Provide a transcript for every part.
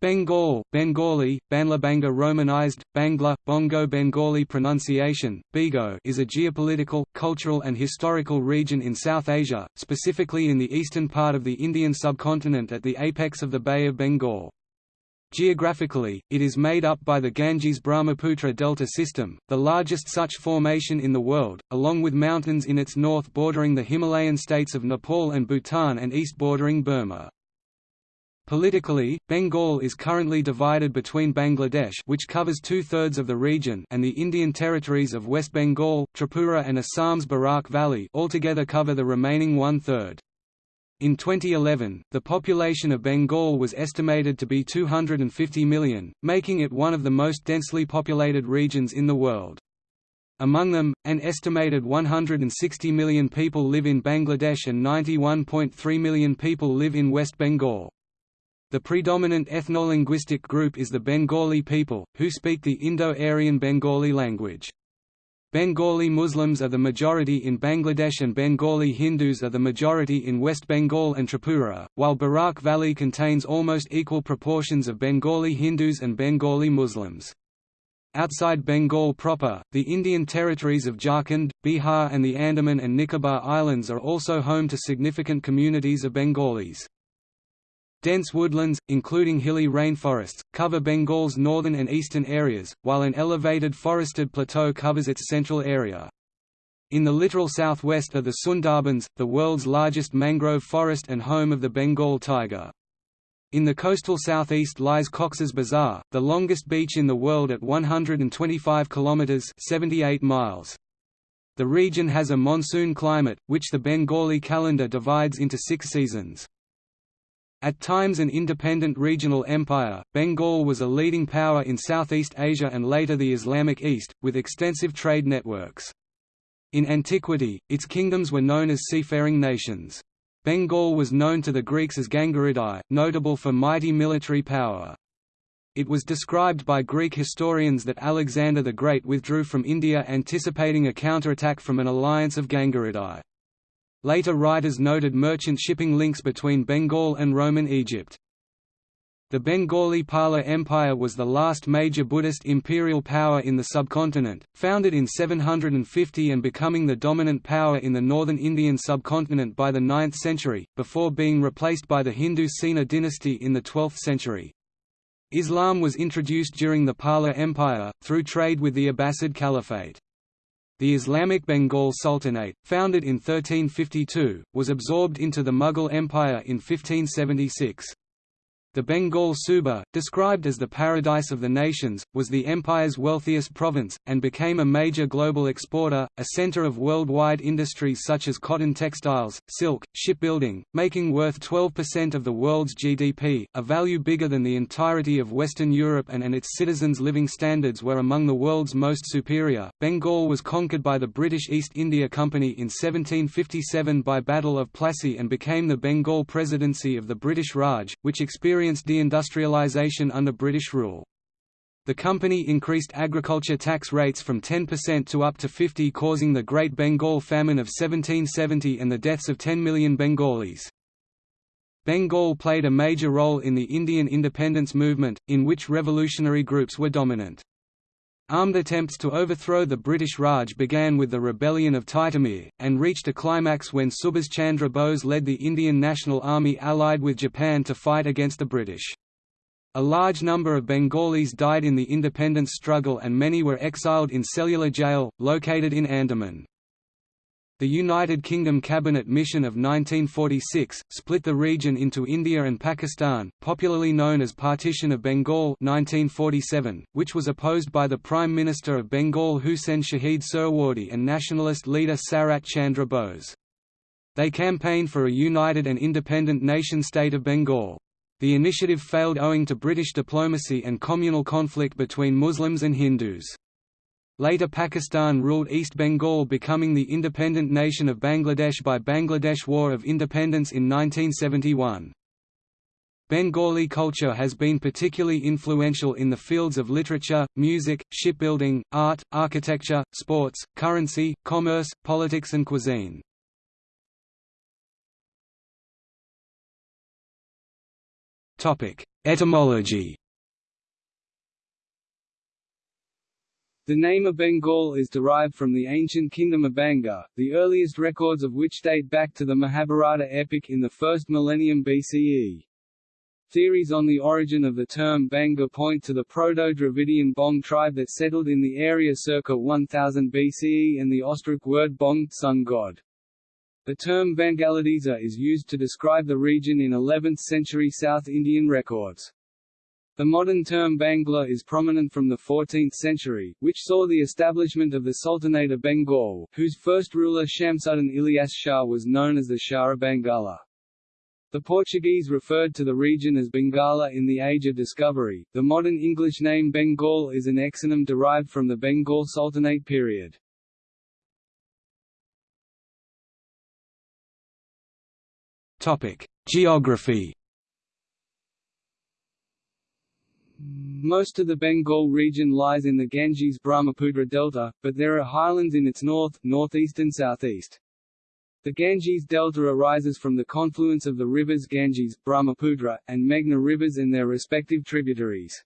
Bengal, Bengali, Banlabanga Romanized, Bangla, Bongo Bengali pronunciation, Bigo is a geopolitical, cultural and historical region in South Asia, specifically in the eastern part of the Indian subcontinent at the apex of the Bay of Bengal. Geographically, it is made up by the Ganges-Brahmaputra Delta system, the largest such formation in the world, along with mountains in its north bordering the Himalayan states of Nepal and Bhutan and east bordering Burma. Politically, Bengal is currently divided between Bangladesh which covers two-thirds of the region and the Indian territories of West Bengal, Tripura and Assam's Barak Valley altogether cover the remaining one-third. In 2011, the population of Bengal was estimated to be 250 million, making it one of the most densely populated regions in the world. Among them, an estimated 160 million people live in Bangladesh and 91.3 million people live in West Bengal. The predominant ethno-linguistic group is the Bengali people, who speak the Indo-Aryan Bengali language. Bengali Muslims are the majority in Bangladesh and Bengali Hindus are the majority in West Bengal and Tripura, while Barak Valley contains almost equal proportions of Bengali Hindus and Bengali Muslims. Outside Bengal proper, the Indian territories of Jharkhand, Bihar and the Andaman and Nicobar Islands are also home to significant communities of Bengalis. Dense woodlands, including hilly rainforests, cover Bengal's northern and eastern areas, while an elevated forested plateau covers its central area. In the littoral southwest are the Sundarbans, the world's largest mangrove forest and home of the Bengal tiger. In the coastal southeast lies Cox's Bazar, the longest beach in the world at 125 kilometers (78 miles). The region has a monsoon climate, which the Bengali calendar divides into six seasons. At times an independent regional empire, Bengal was a leading power in Southeast Asia and later the Islamic East, with extensive trade networks. In antiquity, its kingdoms were known as seafaring nations. Bengal was known to the Greeks as Gangaridai, notable for mighty military power. It was described by Greek historians that Alexander the Great withdrew from India anticipating a counterattack from an alliance of Gangaridai. Later writers noted merchant shipping links between Bengal and Roman Egypt. The Bengali Pala Empire was the last major Buddhist imperial power in the subcontinent, founded in 750 and becoming the dominant power in the northern Indian subcontinent by the 9th century, before being replaced by the Hindu Sena dynasty in the 12th century. Islam was introduced during the Pala Empire, through trade with the Abbasid Caliphate. The Islamic Bengal Sultanate, founded in 1352, was absorbed into the Mughal Empire in 1576. The Bengal Suba, described as the paradise of the nations, was the empire's wealthiest province, and became a major global exporter, a center of worldwide industries such as cotton textiles, silk, shipbuilding, making worth 12% of the world's GDP, a value bigger than the entirety of Western Europe and, and its citizens' living standards were among the world's most superior. Bengal was conquered by the British East India Company in 1757 by Battle of Plassey and became the Bengal Presidency of the British Raj, which experienced experienced deindustrialization under British rule. The company increased agriculture tax rates from 10% to up to 50 causing the Great Bengal Famine of 1770 and the deaths of 10 million Bengalis. Bengal played a major role in the Indian independence movement, in which revolutionary groups were dominant. Armed attempts to overthrow the British Raj began with the rebellion of Titumir, and reached a climax when Subhas Chandra Bose led the Indian National Army allied with Japan to fight against the British. A large number of Bengalis died in the independence struggle and many were exiled in cellular jail, located in Andaman. The United Kingdom Cabinet Mission of 1946, split the region into India and Pakistan, popularly known as Partition of Bengal 1947, which was opposed by the Prime Minister of Bengal Huseyn Shaheed Suhrawardy and nationalist leader Sarat Chandra Bose. They campaigned for a united and independent nation-state of Bengal. The initiative failed owing to British diplomacy and communal conflict between Muslims and Hindus. Later Pakistan ruled East Bengal becoming the independent nation of Bangladesh by Bangladesh War of Independence in 1971. Bengali culture has been particularly influential in the fields of literature, music, shipbuilding, art, architecture, sports, currency, commerce, politics and cuisine. Etymology The name of Bengal is derived from the ancient kingdom of Banga, the earliest records of which date back to the Mahabharata epic in the first millennium BCE. Theories on the origin of the term Banga point to the Proto-Dravidian Bong tribe that settled in the area circa 1000 BCE and the Austric word Bong sun god. The term Bangladesa is used to describe the region in 11th-century South Indian records. The modern term Bangla is prominent from the 14th century, which saw the establishment of the Sultanate of Bengal, whose first ruler Shamsuddin Ilyas Shah was known as the Shah of Bangala. The Portuguese referred to the region as Bengala in the Age of Discovery. The modern English name Bengal is an exonym derived from the Bengal Sultanate period. Topic: Geography Most of the Bengal region lies in the Ganges-Brahmaputra delta, but there are highlands in its north, northeast and southeast. The Ganges Delta arises from the confluence of the rivers Ganges, Brahmaputra, and Meghna rivers and their respective tributaries.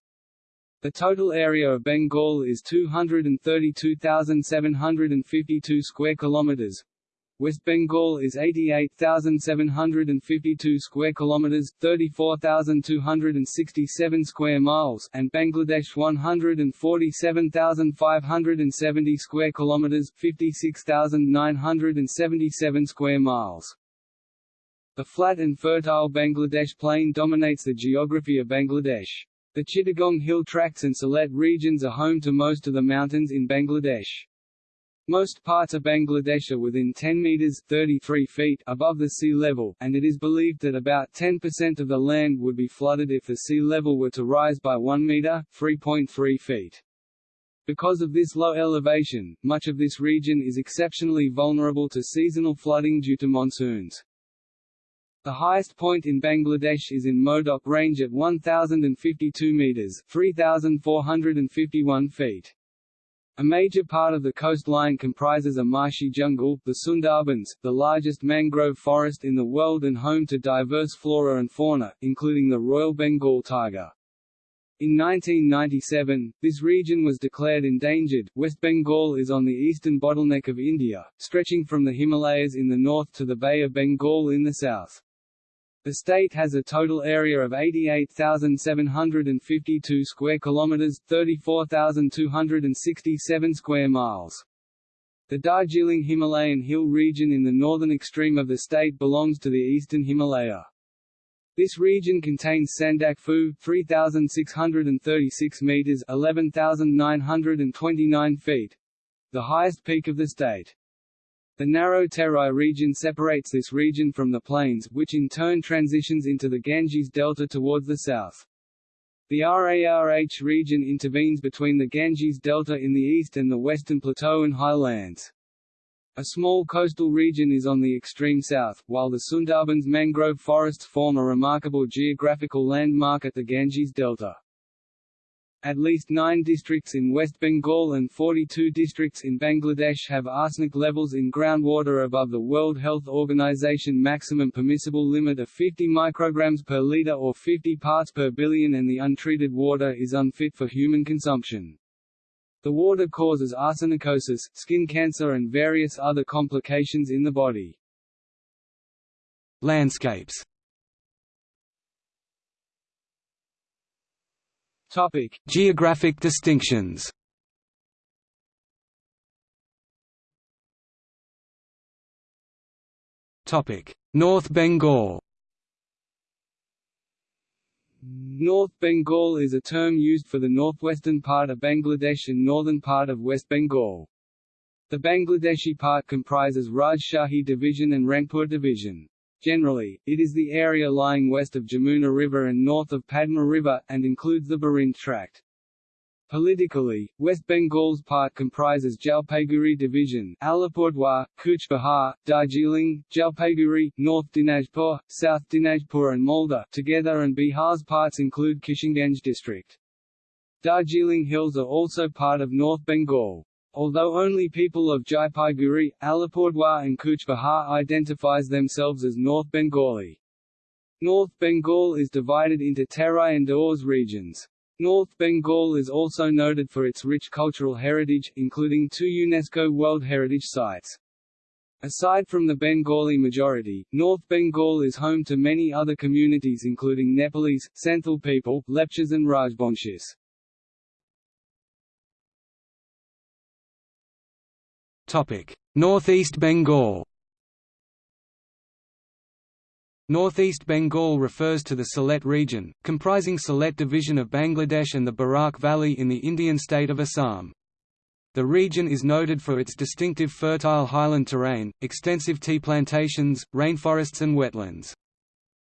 The total area of Bengal is 232,752 square kilometers, West Bengal is 88,752 square kilometers, 34,267 square miles, and Bangladesh 147,570 square kilometers, 56,977 square miles. The flat and fertile Bangladesh plain dominates the geography of Bangladesh. The Chittagong Hill Tracts and Sylhet regions are home to most of the mountains in Bangladesh. Most parts of Bangladesh are within 10 meters 33 feet above the sea level, and it is believed that about 10% of the land would be flooded if the sea level were to rise by 1 meter 3.3 feet. Because of this low elevation, much of this region is exceptionally vulnerable to seasonal flooding due to monsoons. The highest point in Bangladesh is in Mowdok Range at 1,052 meters 3,451 feet. A major part of the coastline comprises a marshy jungle, the Sundarbans, the largest mangrove forest in the world and home to diverse flora and fauna, including the Royal Bengal tiger. In 1997, this region was declared endangered. West Bengal is on the eastern bottleneck of India, stretching from the Himalayas in the north to the Bay of Bengal in the south. The state has a total area of 88,752 square kilometers, 34,267 square miles. The Darjeeling Himalayan hill region in the northern extreme of the state belongs to the eastern Himalaya. This region contains Sandakphu 3636 meters, 11929 feet, the highest peak of the state. The narrow Terai region separates this region from the plains, which in turn transitions into the Ganges Delta towards the south. The RARH region intervenes between the Ganges Delta in the east and the western plateau and highlands. A small coastal region is on the extreme south, while the Sundarbans mangrove forests form a remarkable geographical landmark at the Ganges Delta. At least nine districts in West Bengal and 42 districts in Bangladesh have arsenic levels in groundwater above the World Health Organization maximum permissible limit of 50 micrograms per liter or 50 parts per billion and the untreated water is unfit for human consumption. The water causes arsenicosis, skin cancer and various other complications in the body. Landscapes Topic: Geographic distinctions. Topic: North Bengal. North Bengal is a term used for the northwestern part of Bangladesh and northern part of West Bengal. The Bangladeshi part comprises Rajshahi Division and Rangpur Division. Generally, it is the area lying west of Jamuna River and north of Padma River, and includes the Barind Tract. Politically, West Bengal's part comprises Jalpaiguri Division, Alipurdwar, Cooch Behar, Darjeeling, Jalpaiguri, North Dinajpur, South Dinajpur and Malda together and Bihar's parts include Kishanganj district. Darjeeling Hills are also part of North Bengal. Although only people of Jalpaiguri, Alipurdwar and Cooch Behar identifies themselves as North Bengali. North Bengal is divided into Terai and Dooars regions. North Bengal is also noted for its rich cultural heritage, including two UNESCO World Heritage Sites. Aside from the Bengali majority, North Bengal is home to many other communities including Nepalese, Santhal people, Lepchas and Rajbanshis. Northeast Bengal Northeast Bengal refers to the Sylhet region, comprising Sylhet division of Bangladesh and the Barak Valley in the Indian state of Assam. The region is noted for its distinctive fertile highland terrain, extensive tea plantations, rainforests and wetlands.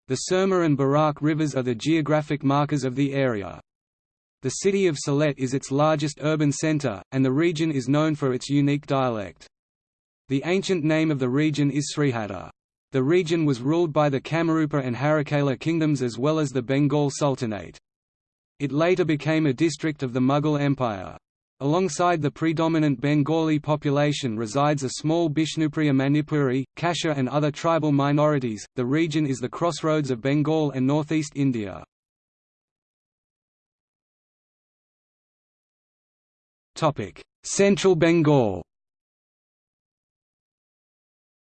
The Surma and Barak rivers are the geographic markers of the area. The city of Sylhet is its largest urban centre, and the region is known for its unique dialect. The ancient name of the region is Srihatta. The region was ruled by the Kamarupa and Harikela kingdoms as well as the Bengal Sultanate. It later became a district of the Mughal Empire. Alongside the predominant Bengali population resides a small Bishnupriya Manipuri, Khasi and other tribal minorities. The region is the crossroads of Bengal and northeast India. Central Bengal.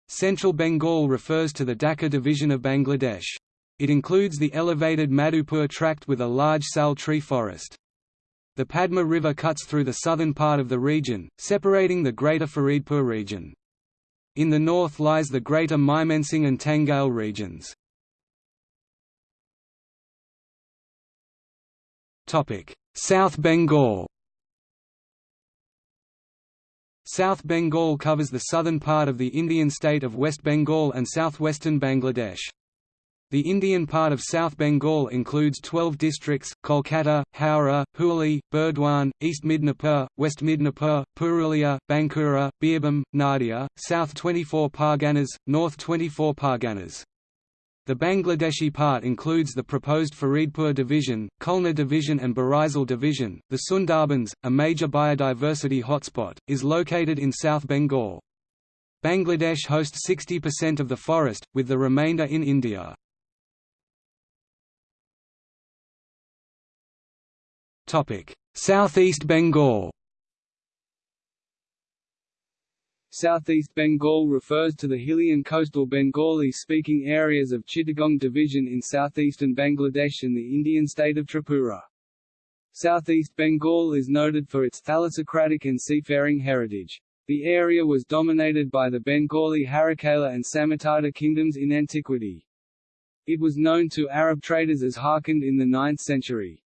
Central Bengal refers to the Dhaka division of Bangladesh. It includes the elevated Madhupur tract with a large sal tree forest. The Padma River cuts through the southern part of the region, separating the Greater Faridpur region. In the north lies the Greater Mymensingh and Tangail regions. South Bengal South Bengal covers the southern part of the Indian state of West Bengal and southwestern Bangladesh. The Indian part of South Bengal includes 12 districts, Kolkata, Howrah, Hooghly, Burdwan, East Midnapur, West Midnapur, Purulia, Bankura, Birbhum, Nadia, South 24 Parganas, North 24 Parganas. The Bangladeshi part includes the proposed Faridpur division, Khulna division and Barisal division. The Sundarbans, a major biodiversity hotspot, is located in South Bengal. Bangladesh hosts 60% of the forest, with the remainder in India. Southeast Bengal Southeast Bengal refers to the hilly and coastal Bengali-speaking areas of Chittagong Division in southeastern Bangladesh and the Indian state of Tripura. Southeast Bengal is noted for its thalassocratic and seafaring heritage. The area was dominated by the Bengali Harikela and Samatata kingdoms in antiquity. It was known to Arab traders as Harkand in the 9th century.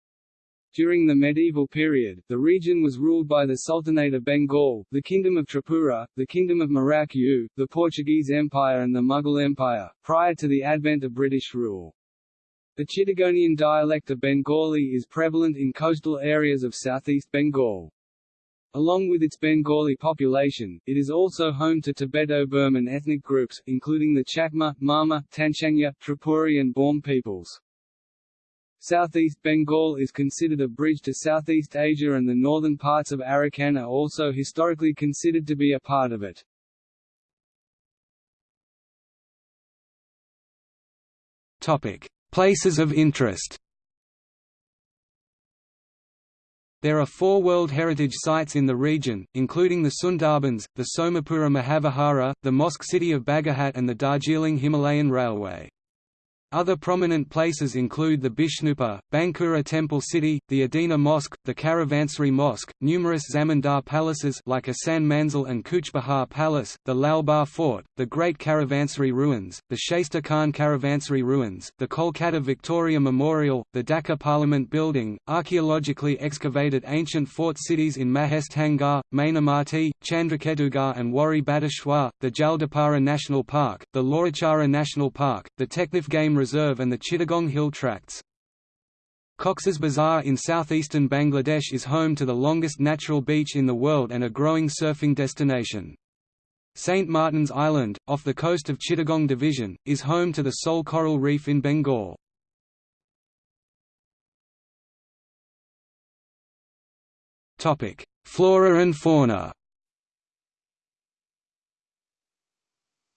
During the medieval period, the region was ruled by the Sultanate of Bengal, the Kingdom of Tripura, the Kingdom of Mrauk U, the Portuguese Empire and the Mughal Empire, prior to the advent of British rule. The Chittagonian dialect of Bengali is prevalent in coastal areas of southeast Bengal. Along with its Bengali population, it is also home to Tibeto-Burman ethnic groups, including the Chakma, Marma, Tanchangya, Tripuri and Bawm peoples. Southeast Bengal is considered a bridge to Southeast Asia and the northern parts of Arakan are also historically considered to be a part of it. Places of interest There are four World Heritage Sites in the region, including the Sundarbans, the Somapura Mahavihara, the Mosque City of Bagerhat and the Darjeeling Himalayan Railway. Other prominent places include the Bishnupur, Bankura Temple City, the Adina Mosque, the Caravansary Mosque, numerous Zamindar palaces like Ahsan Manzil and Cooch Behar Palace, the Lalbagh Fort, the Great Caravansary Ruins, the Shaista Khan Caravansary Ruins, the Kolkata Victoria Memorial, the Dhaka Parliament Building, archaeologically excavated ancient fort cities in Mahasthangarh, Mainamati, Chandraketugarh and Wari Bateshwar, the Jaldapara National Park, the Lawachara National Park, the Teknaf Game Reserve and the Chittagong Hill Tracts. Cox's Bazar in southeastern Bangladesh is home to the longest natural beach in the world and a growing surfing destination. St. Martin's Island, off the coast of Chittagong Division, is home to the sole coral reef in Bengal. Flora and fauna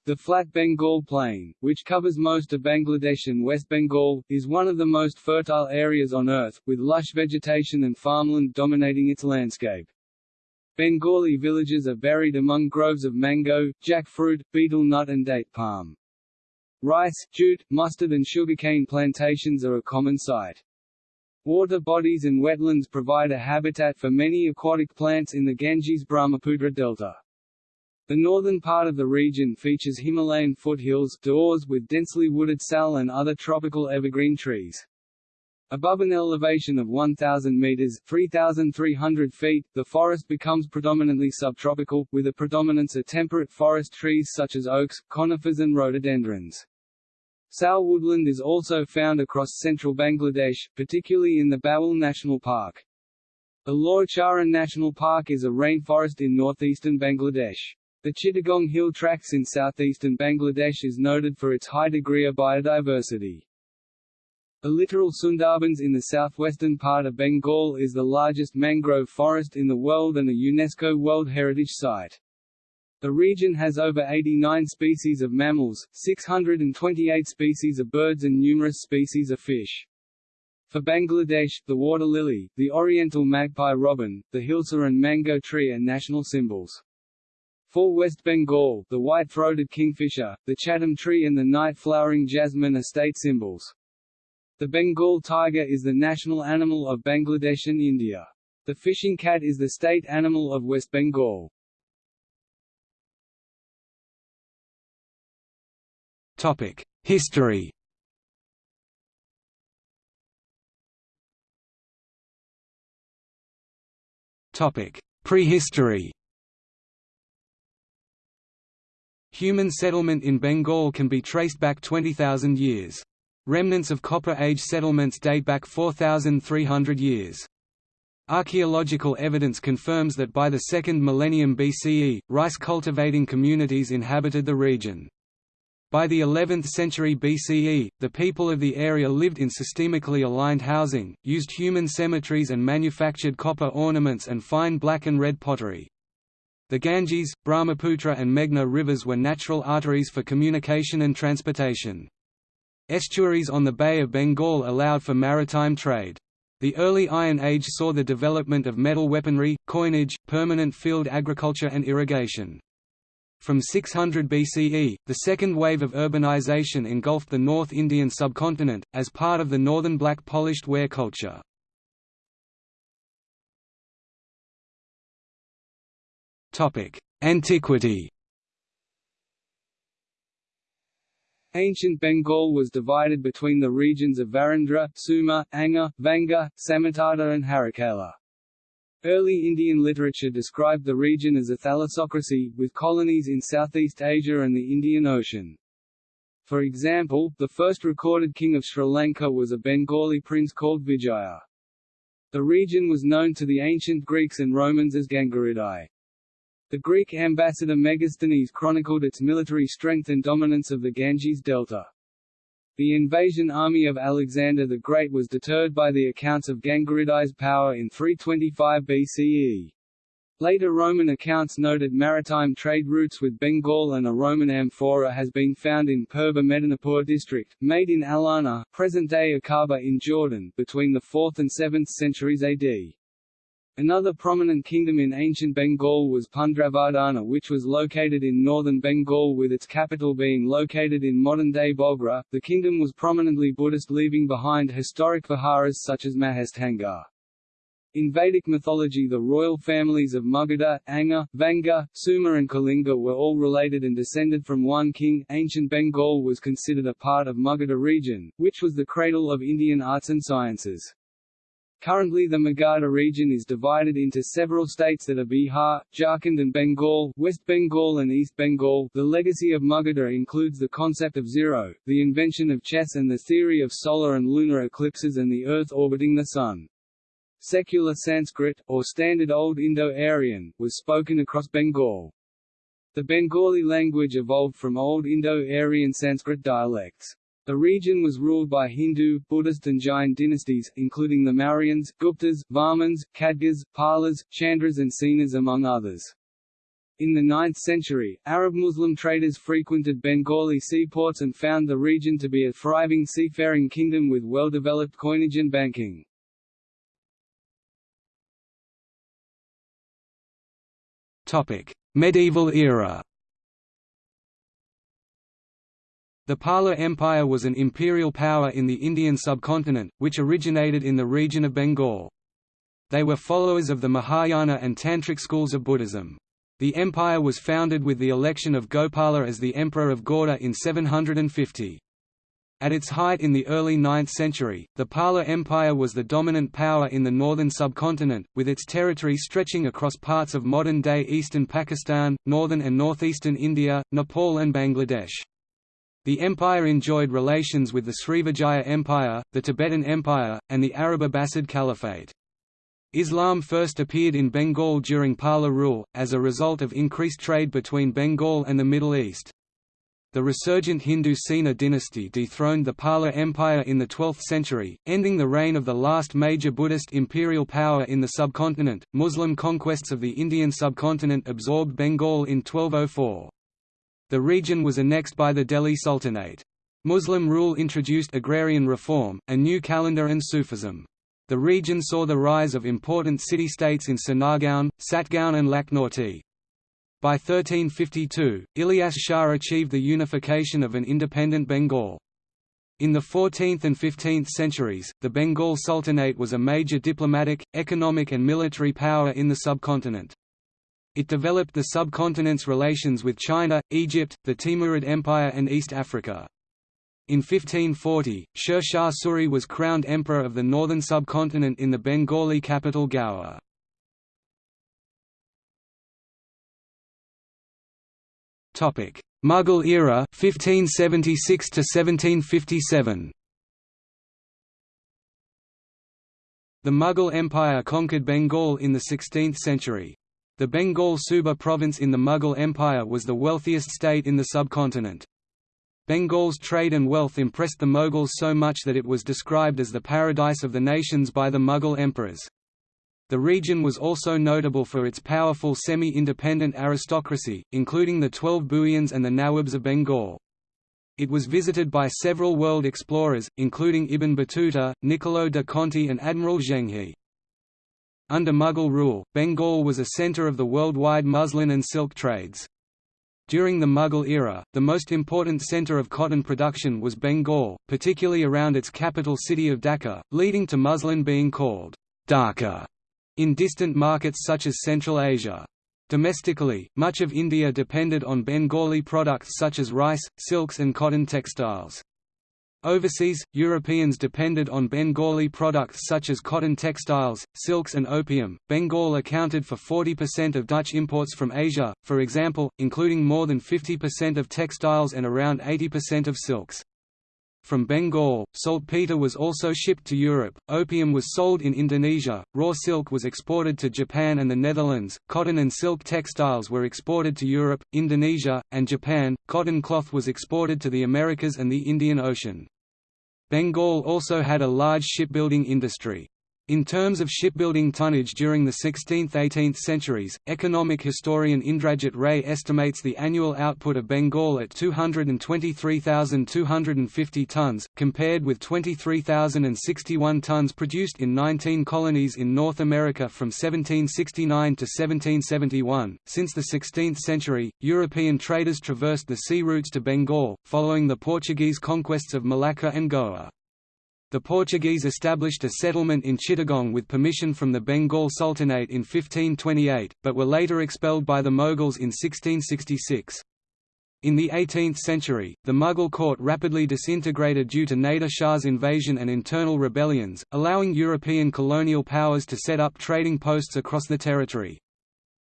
The flat Bengal Plain, which covers most of Bangladesh and West Bengal, is one of the most fertile areas on Earth, with lush vegetation and farmland dominating its landscape. Bengali villages are buried among groves of mango, jackfruit, betel nut and date palm. Rice, jute, mustard and sugarcane plantations are a common sight. Water bodies and wetlands provide a habitat for many aquatic plants in the Ganges-Brahmaputra delta. The northern part of the region features Himalayan foothills Dooars with densely wooded sal and other tropical evergreen trees. Above an elevation of 1,000 meters 3,300 feet, the forest becomes predominantly subtropical, with a predominance of temperate forest trees such as oaks, conifers and rhododendrons. Sal woodland is also found across central Bangladesh, particularly in the Bhawal National Park. The Lawachara National Park is a rainforest in northeastern Bangladesh. The Chittagong Hill Tracts in southeastern Bangladesh is noted for its high degree of biodiversity. The littoral Sundarbans in the southwestern part of Bengal is the largest mangrove forest in the world and a UNESCO World Heritage Site. The region has over 89 species of mammals, 628 species of birds and numerous species of fish. For Bangladesh, the water lily, the oriental magpie robin, the hilsa and mango tree are national symbols. For West Bengal, the white-throated kingfisher, the chatim tree and the night-flowering jasmine are state symbols. The Bengal tiger is the national animal of Bangladesh and India. The fishing cat is the state animal of West Bengal. Topic: History. Topic: Prehistory. Human settlement in Bengal can be traced back 20,000 years. Remnants of Copper Age settlements date back 4,300 years. Archaeological evidence confirms that by the 2nd millennium BCE, rice-cultivating communities inhabited the region. By the 11th century BCE, the people of the area lived in systemically aligned housing, used human cemeteries and manufactured copper ornaments and fine black and red pottery. The Ganges, Brahmaputra and Meghna rivers were natural arteries for communication and transportation. Estuaries on the Bay of Bengal allowed for maritime trade. The early Iron Age saw the development of metal weaponry, coinage, permanent field agriculture and irrigation. From 600 BCE, the second wave of urbanization engulfed the North Indian subcontinent, as part of the northern black polished ware culture. Antiquity Ancient Bengal was divided between the regions of Varendra, Suhma, Anga, Vanga, Samatata and Harikela. Early Indian literature described the region as a thalassocracy, with colonies in Southeast Asia and the Indian Ocean. For example, the first recorded king of Sri Lanka was a Bengali prince called Vijaya. The region was known to the ancient Greeks and Romans as Gangaridai. The Greek ambassador Megasthenes chronicled its military strength and dominance of the Ganges Delta. The invasion army of Alexander the Great was deterred by the accounts of Gangaridai's power in 325 BCE. Later Roman accounts noted maritime trade routes with Bengal and a Roman amphora has been found in Purba Medinipur district, made in Alana, present-day Aqaba in Jordan, between the 4th and 7th centuries AD. Another prominent kingdom in ancient Bengal was Pundravardhana which was located in northern Bengal with its capital being located in modern-day Bogra. The kingdom was prominently Buddhist leaving behind historic viharas such as Mahastanga. In Vedic mythology the royal families of Magadha, Anga, Vanga, Suhma and Kalinga were all related and descended from one king. Ancient Bengal was considered a part of Magadha region, which was the cradle of Indian arts and sciences. Currently the Magadha region is divided into several states that are Bihar, Jharkhand and Bengal, West Bengal and East Bengal. The legacy of Magadha includes the concept of zero, the invention of chess and the theory of solar and lunar eclipses and the Earth orbiting the Sun. Secular Sanskrit, or Standard Old Indo-Aryan, was spoken across Bengal. The Bengali language evolved from Old Indo-Aryan Sanskrit dialects. The region was ruled by Hindu, Buddhist and Jain dynasties, including the Mauryans, Guptas, Varmans, Khadgas, Palas, Chandras and Senas among others. In the 9th century, Arab Muslim traders frequented Bengali seaports and found the region to be a thriving seafaring kingdom with well-developed coinage and banking. Medieval era The Pala Empire was an imperial power in the Indian subcontinent, which originated in the region of Bengal. They were followers of the Mahayana and Tantric schools of Buddhism. The empire was founded with the election of Gopala as the Emperor of Gauda in 750. At its height in the early 9th century, the Pala Empire was the dominant power in the northern subcontinent, with its territory stretching across parts of modern-day eastern Pakistan, northern and northeastern India, Nepal and Bangladesh. The empire enjoyed relations with the Srivijaya Empire, the Tibetan Empire, and the Arab Abbasid Caliphate. Islam first appeared in Bengal during Pala rule, as a result of increased trade between Bengal and the Middle East. The resurgent Hindu Sena dynasty dethroned the Pala Empire in the 12th century, ending the reign of the last major Buddhist imperial power in the subcontinent. Muslim conquests of the Indian subcontinent absorbed Bengal in 1204. The region was annexed by the Delhi Sultanate. Muslim rule introduced agrarian reform, a new calendar and Sufism. The region saw the rise of important city-states in Sonargaon, Satgaon and Lakhnauti. By 1352, Ilyas Shah achieved the unification of an independent Bengal. In the 14th and 15th centuries, the Bengal Sultanate was a major diplomatic, economic and military power in the subcontinent. It developed the subcontinent's relations with China, Egypt, the Timurid Empire and East Africa. In 1540, Sher Shah Suri was crowned emperor of the northern subcontinent in the Bengali capital Gaur. Mughal era 1576 to 1757 The Mughal Empire conquered Bengal in the 16th century. The Bengal Suba province in the Mughal Empire was the wealthiest state in the subcontinent. Bengal's trade and wealth impressed the Mughals so much that it was described as the paradise of the nations by the Mughal emperors. The region was also notable for its powerful semi-independent aristocracy, including the Twelve Bhuiyans and the Nawabs of Bengal. It was visited by several world explorers, including Ibn Battuta, Niccolo de Conti and Admiral Zhenghe. Under Mughal rule, Bengal was a centre of the worldwide muslin and silk trades. During the Mughal era, the most important centre of cotton production was Bengal, particularly around its capital city of Dhaka, leading to muslin being called Dhaka in distant markets such as Central Asia. Domestically, much of India depended on Bengali products such as rice, silks and cotton textiles. Overseas, Europeans depended on Bengali products such as cotton textiles, silks and opium. Bengal accounted for 40% of Dutch imports from Asia, for example, including more than 50% of textiles and around 80% of silks. From Bengal, saltpeter was also shipped to Europe, opium was sold in Indonesia, raw silk was exported to Japan and the Netherlands, cotton and silk textiles were exported to Europe, Indonesia, and Japan, cotton cloth was exported to the Americas and the Indian Ocean. Bengal also had a large shipbuilding industry. In terms of shipbuilding tonnage during the 16th–18th centuries, economic historian Indrajit Ray estimates the annual output of Bengal at 223,250 tonnes, compared with 23,061 tonnes produced in 19 colonies in North America from 1769 to 1771. Since the 16th century, European traders traversed the sea routes to Bengal, following the Portuguese conquests of Malacca and Goa. The Portuguese established a settlement in Chittagong with permission from the Bengal Sultanate in 1528, but were later expelled by the Mughals in 1666. In the 18th century, the Mughal court rapidly disintegrated due to Nader Shah's invasion and internal rebellions, allowing European colonial powers to set up trading posts across the territory.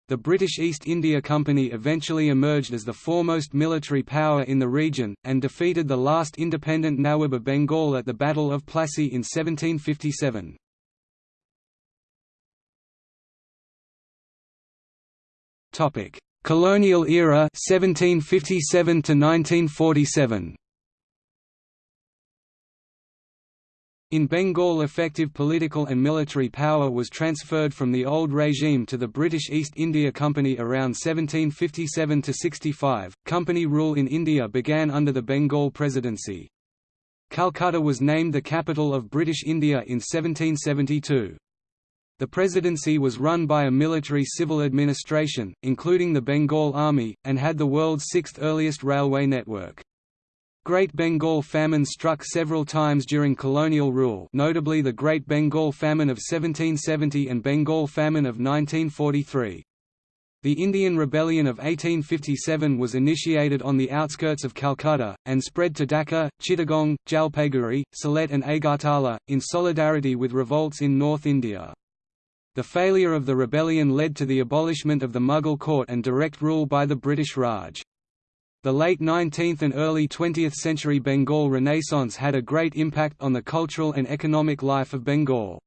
The British East India Company eventually emerged as the foremost military power in the region, and defeated the last independent Nawab of Bengal at the Battle of Plassey in 1757. Colonial era 1757 to 1947. In Bengal effective political and military power was transferred from the old regime to the British East India Company around 1757–65. Company rule in India began under the Bengal Presidency. Calcutta was named the capital of British India in 1772. The presidency was run by a military civil administration, including the Bengal Army, and had the world's sixth earliest railway network. Great Bengal famine struck several times during colonial rule notably the Great Bengal Famine of 1770 and Bengal Famine of 1943. The Indian Rebellion of 1857 was initiated on the outskirts of Calcutta, and spread to Dhaka, Chittagong, Jalpaiguri, Sylhet and Agartala, in solidarity with revolts in North India. The failure of the rebellion led to the abolishment of the Mughal court and direct rule by the British Raj. The late 19th and early 20th century Bengal Renaissance had a great impact on the cultural and economic life of Bengal.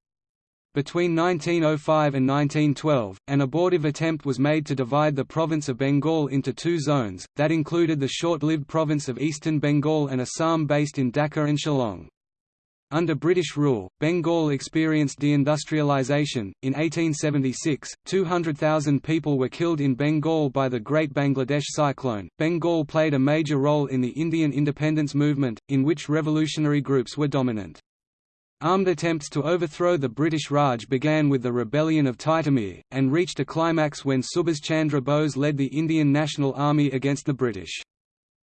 Between 1905 and 1912, an abortive attempt was made to divide the province of Bengal into two zones, that included the short-lived province of Eastern Bengal and Assam based in Dhaka and Shillong. Under British rule, Bengal experienced deindustrialisation. In 1876, 200,000 people were killed in Bengal by the Great Bangladesh Cyclone. Bengal played a major role in the Indian independence movement, in which revolutionary groups were dominant. Armed attempts to overthrow the British Raj began with the rebellion of Titumir, and reached a climax when Subhas Chandra Bose led the Indian National Army against the British.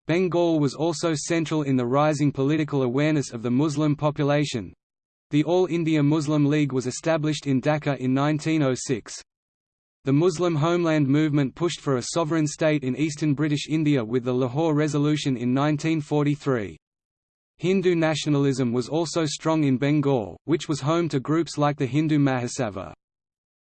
Bengal was also central in the rising political awareness of the Muslim population. The All India Muslim League was established in Dhaka in 1906. The Muslim homeland movement pushed for a sovereign state in eastern British India with the Lahore Resolution in 1943. Hindu nationalism was also strong in Bengal, which was home to groups like the Hindu Mahasabha.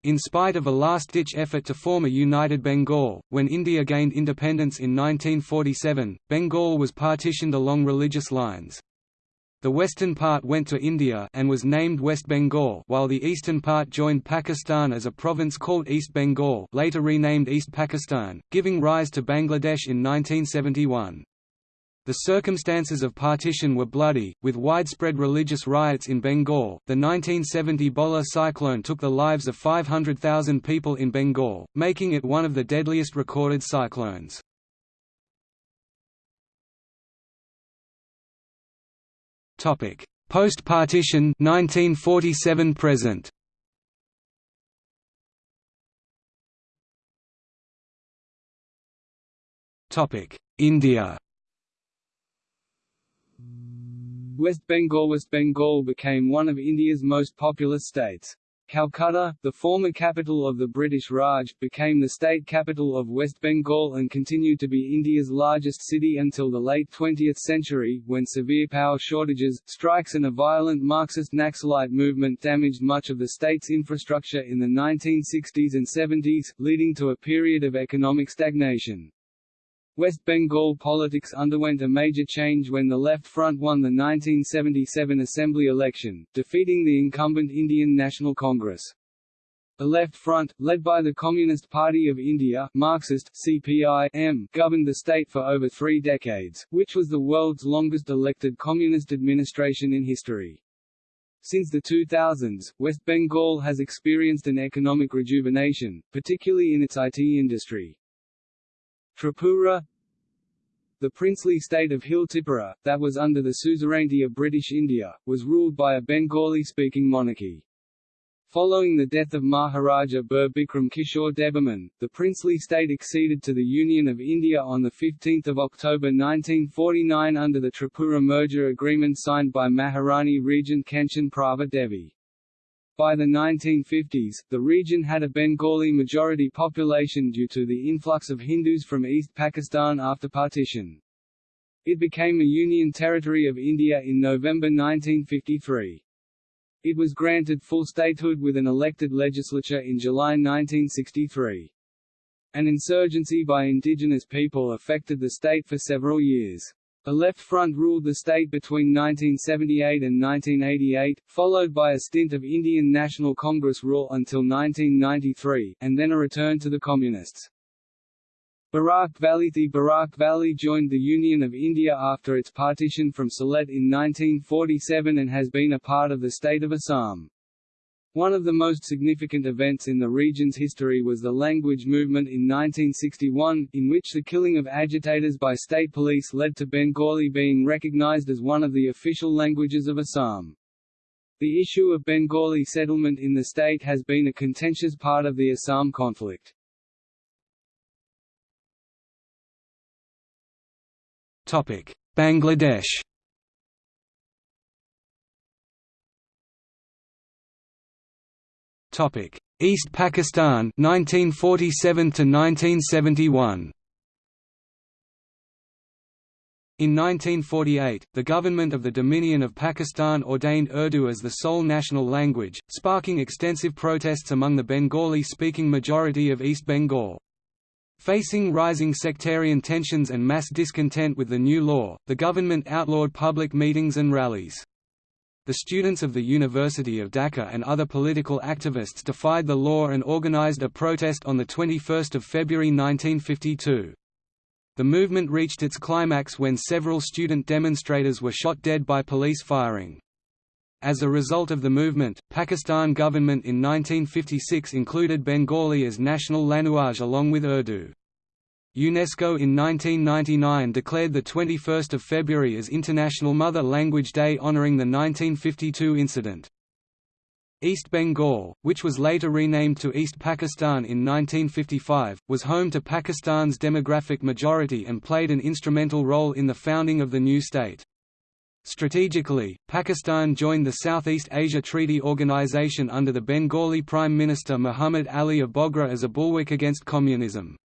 In spite of a last-ditch effort to form a united Bengal, when India gained independence in 1947, Bengal was partitioned along religious lines. The western part went to India and was named West Bengal while the eastern part joined Pakistan as a province called East Bengal later renamed East Pakistan, giving rise to Bangladesh in 1971. The circumstances of partition were bloody, with widespread religious riots in Bengal. The 1970 Bhola cyclone took the lives of 500,000 people in Bengal, making it one of the deadliest recorded cyclones. Topic: Post-partition 1947 present. Topic: India. West Bengal West Bengal became one of India's most populous states. Calcutta, the former capital of the British Raj, became the state capital of West Bengal and continued to be India's largest city until the late 20th century, when severe power shortages, strikes and a violent Marxist Naxalite movement damaged much of the state's infrastructure in the 1960s and 70s, leading to a period of economic stagnation. West Bengal politics underwent a major change when the Left Front won the 1977 Assembly election, defeating the incumbent Indian National Congress. The Left Front, led by the Communist Party of India Marxist, CPI governed the state for over three decades, which was the world's longest elected communist administration in history. Since the 2000s, West Bengal has experienced an economic rejuvenation, particularly in its IT industry. Tripura The princely state of Hill Tripura, that was under the suzerainty of British India, was ruled by a Bengali-speaking monarchy. Following the death of Maharaja Bir Bikram Kishore Debbarman, the princely state acceded to the Union of India on 15 October 1949 under the Tripura merger agreement signed by Maharani Regent Kanchan Prabha Devi. By the 1950s, the region had a Bengali majority population due to the influx of Hindus from East Pakistan after partition. It became a Union Territory of India in November 1953. It was granted full statehood with an elected legislature in July 1963. An insurgency by indigenous people affected the state for several years. The Left Front ruled the state between 1978 and 1988, followed by a stint of Indian National Congress rule until 1993, and then a return to the Communists. Barak Valley The Barak Valley joined the Union of India after its partition from Sylhet in 1947 and has been a part of the state of Assam. One of the most significant events in the region's history was the language movement in 1961, in which the killing of agitators by state police led to Bengali being recognized as one of the official languages of Assam. The issue of Bengali settlement in the state has been a contentious part of the Assam conflict. Bangladesh Topic: East Pakistan 1947 to 1971. In 1948, the government of the Dominion of Pakistan ordained Urdu as the sole national language, sparking extensive protests among the Bengali-speaking majority of East Bengal. Facing rising sectarian tensions and mass discontent with the new law, the government outlawed public meetings and rallies. The students of the University of Dhaka and other political activists defied the law and organized a protest on 21 February 1952. The movement reached its climax when several student demonstrators were shot dead by police firing. As a result of the movement, Pakistan government in 1956 included Bengali as national language along with Urdu. UNESCO in 1999 declared the 21st of February as International Mother Language Day honoring the 1952 incident. East Bengal, which was later renamed to East Pakistan in 1955, was home to Pakistan's demographic majority and played an instrumental role in the founding of the new state. Strategically, Pakistan joined the Southeast Asia Treaty Organization under the Bengali Prime Minister Muhammad Ali of Bogra as a bulwark against communism.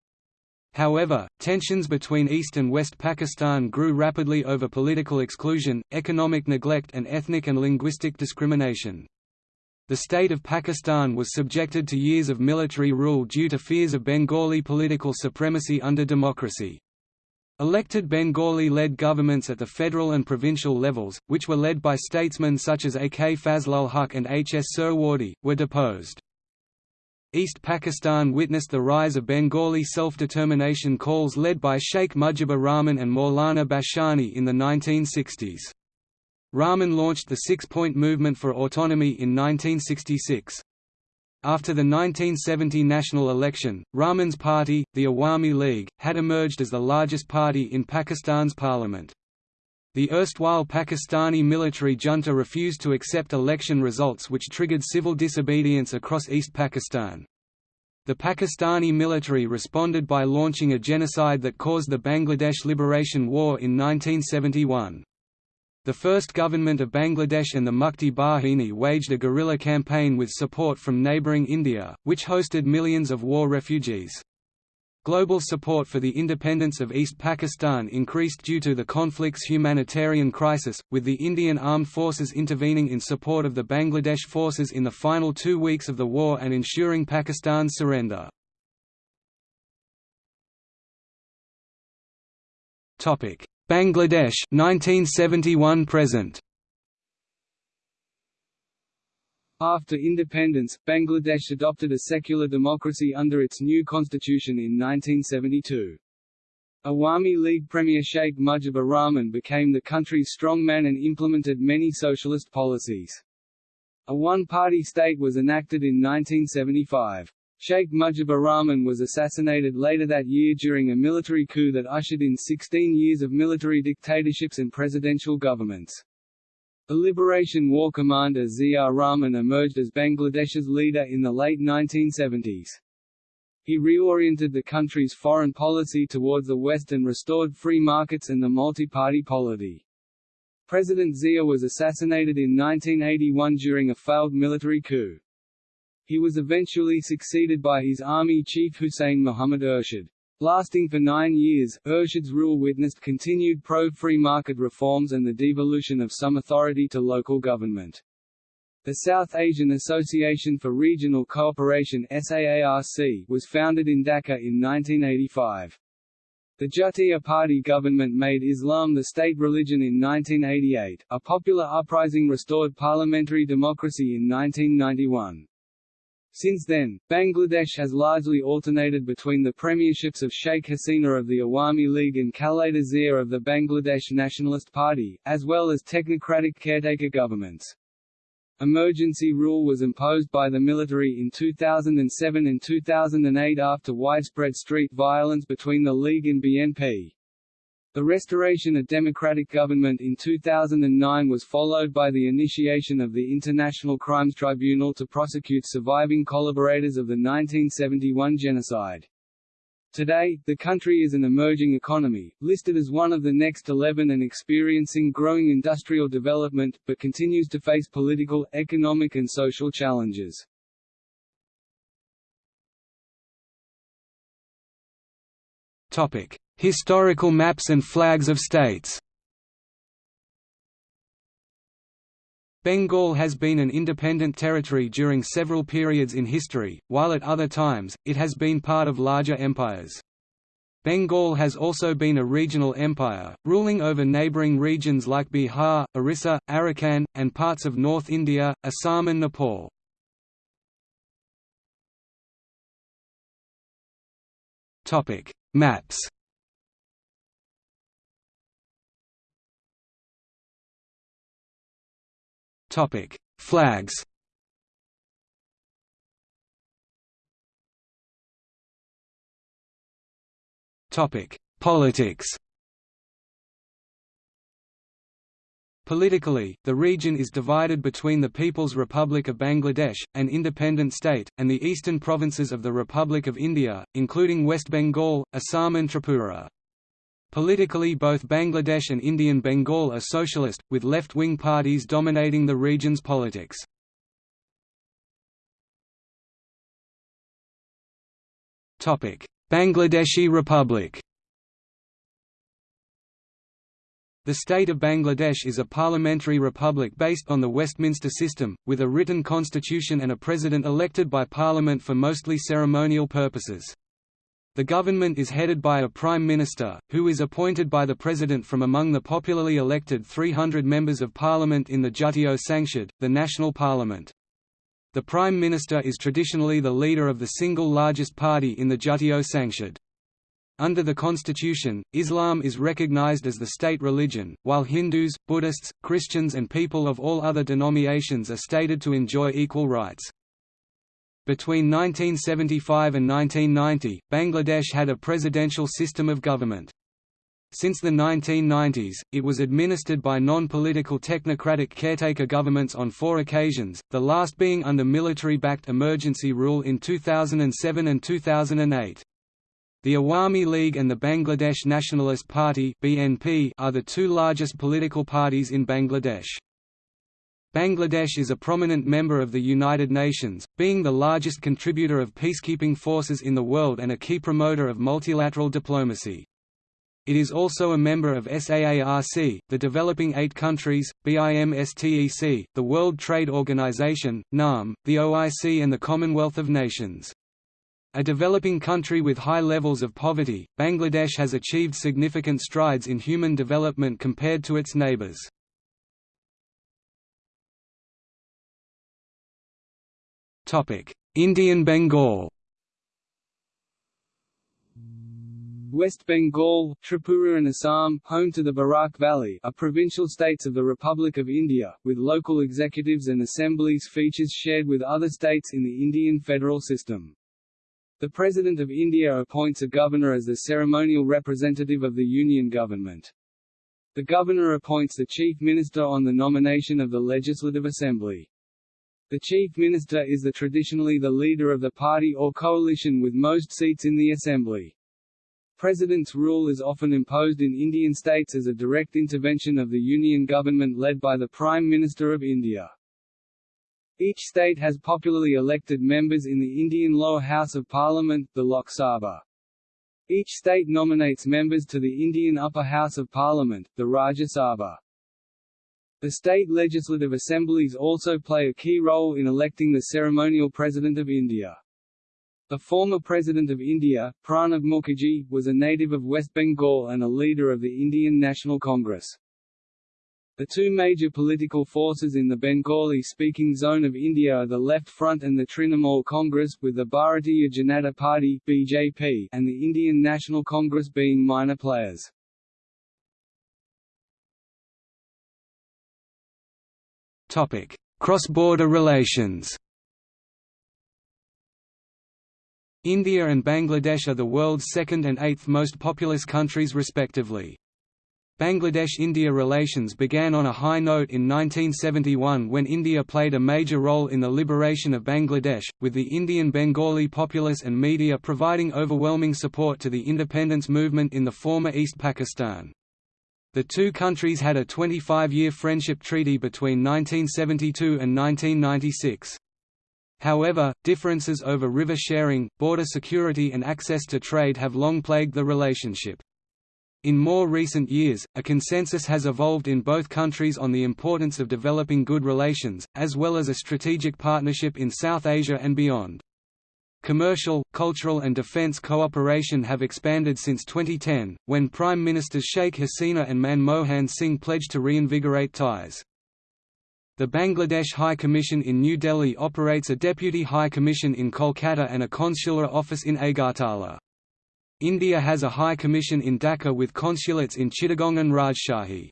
However, tensions between East and West Pakistan grew rapidly over political exclusion, economic neglect and ethnic and linguistic discrimination. The state of Pakistan was subjected to years of military rule due to fears of Bengali political supremacy under democracy. Elected Bengali-led governments at the federal and provincial levels, which were led by statesmen such as A. K. Fazlul Huq and H. S. Suhrawardy, were deposed. East Pakistan witnessed the rise of Bengali self-determination calls led by Sheikh Mujibur Rahman and Maulana Bashani in the 1960s. Rahman launched the Six-Point Movement for Autonomy in 1966. After the 1970 national election, Rahman's party, the Awami League, had emerged as the largest party in Pakistan's parliament. The erstwhile Pakistani military junta refused to accept election results which triggered civil disobedience across East Pakistan. The Pakistani military responded by launching a genocide that caused the Bangladesh Liberation War in 1971. The first government of Bangladesh and the Mukti Bahini waged a guerrilla campaign with support from neighbouring India, which hosted millions of war refugees. Global support for the independence of East Pakistan increased due to the conflict's humanitarian crisis, with the Indian armed forces intervening in support of the Bangladesh forces in the final two weeks of the war and ensuring Pakistan's surrender. Bangladesh 1971 present After independence, Bangladesh adopted a secular democracy under its new constitution in 1972. Awami League Premier Sheikh Mujibur Rahman became the country's strongman and implemented many socialist policies. A one-party state was enacted in 1975. Sheikh Mujibur Rahman was assassinated later that year during a military coup that ushered in 16 years of military dictatorships and presidential governments. The Liberation War commander Zia Rahman emerged as Bangladesh's leader in the late 1970s. He reoriented the country's foreign policy towards the West and restored free markets and the multi-party polity. President Zia was assassinated in 1981 during a failed military coup. He was eventually succeeded by his army chief Hussein Muhammad Ershad. Lasting for nine years, Ershad's rule witnessed continued pro-free market reforms and the devolution of some authority to local government. The South Asian Association for Regional Cooperation SAARC was founded in Dhaka in 1985. The Jatiya Party government made Islam the state religion in 1988, a popular uprising restored parliamentary democracy in 1991. Since then, Bangladesh has largely alternated between the premierships of Sheikh Hasina of the Awami League and Khaleda Zia of the Bangladesh Nationalist Party, as well as technocratic caretaker governments. Emergency rule was imposed by the military in 2007 and 2008 after widespread street violence between the League and BNP. The restoration of democratic government in 2009 was followed by the initiation of the International Crimes Tribunal to prosecute surviving collaborators of the 1971 genocide. Today, the country is an emerging economy, listed as one of the next 11 and experiencing growing industrial development, but continues to face political, economic and social challenges. Topic: Historical maps and flags of states Bengal has been an independent territory during several periods in history, while at other times, it has been part of larger empires. Bengal has also been a regional empire, ruling over neighbouring regions like Bihar, Orissa, Arakan, and parts of North India, Assam and Nepal. Maps Topic: Flags. Topic: Politics. Politically, the region is divided between the People's Republic of Bangladesh, an independent state, and the eastern provinces of the Republic of India, including West Bengal, Assam and Tripura. Politically both Bangladesh and Indian Bengal are socialist, with left-wing parties dominating the region's politics. Bangladeshi Republic The state of Bangladesh is a parliamentary republic based on the Westminster system, with a written constitution and a president elected by parliament for mostly ceremonial purposes. The government is headed by a prime minister, who is appointed by the president from among the popularly elected 300 members of parliament in the Jatiyo Sangshad, the national parliament. The prime minister is traditionally the leader of the single largest party in the Jatiyo Sangshad. Under the constitution, Islam is recognized as the state religion, while Hindus, Buddhists, Christians and people of all other denominations are stated to enjoy equal rights. Between 1975 and 1990, Bangladesh had a presidential system of government. Since the 1990s, it was administered by non-political technocratic caretaker governments on four occasions, the last being under military-backed emergency rule in 2007 and 2008. The Awami League and the Bangladesh Nationalist Party (BNP) are the two largest political parties in Bangladesh. Bangladesh is a prominent member of the United Nations, being the largest contributor of peacekeeping forces in the world and a key promoter of multilateral diplomacy. It is also a member of SAARC, the Developing Eight Countries, BIMSTEC, the World Trade Organization, NAM, the OIC and the Commonwealth of Nations. A developing country with high levels of poverty, Bangladesh has achieved significant strides in human development compared to its neighbors. Indian Bengal West Bengal, Tripura and Assam, home to the Barak Valley, are provincial states of the Republic of India, with local executives and assemblies features shared with other states in the Indian federal system. The President of India appoints a governor as the ceremonial representative of the Union government. The governor appoints the chief minister on the nomination of the Legislative Assembly. The chief minister is the traditionally the leader of the party or coalition with most seats in the assembly. President's rule is often imposed in Indian states as a direct intervention of the union government led by the Prime Minister of India. Each state has popularly elected members in the Indian lower house of parliament, the Lok Sabha. Each state nominates members to the Indian upper house of parliament, the Rajya Sabha. The state legislative assemblies also play a key role in electing the ceremonial President of India. The former President of India, Pranab Mukherjee, was a native of West Bengal and a leader of the Indian National Congress. The two major political forces in the Bengali-speaking zone of India are the Left Front and the Trinamool Congress, with the Bharatiya Janata Party (BJP) and the Indian National Congress being minor players. Cross-border relations. India and Bangladesh are the world's second and eighth most populous countries respectively. Bangladesh–India relations began on a high note in 1971 when India played a major role in the liberation of Bangladesh, with the Indian Bengali populace and media providing overwhelming support to the independence movement in the former East Pakistan. The two countries had a 25-year friendship treaty between 1972 and 1996. However, differences over river sharing, border security and access to trade have long plagued the relationship. In more recent years, a consensus has evolved in both countries on the importance of developing good relations, as well as a strategic partnership in South Asia and beyond. Commercial, cultural and defence cooperation have expanded since 2010, when Prime Ministers Sheikh Hasina and Manmohan Singh pledged to reinvigorate ties. The Bangladesh High Commission in New Delhi operates a Deputy High Commission in Kolkata and a consular office in Agartala. India has a High Commission in Dhaka with consulates in Chittagong and Rajshahi.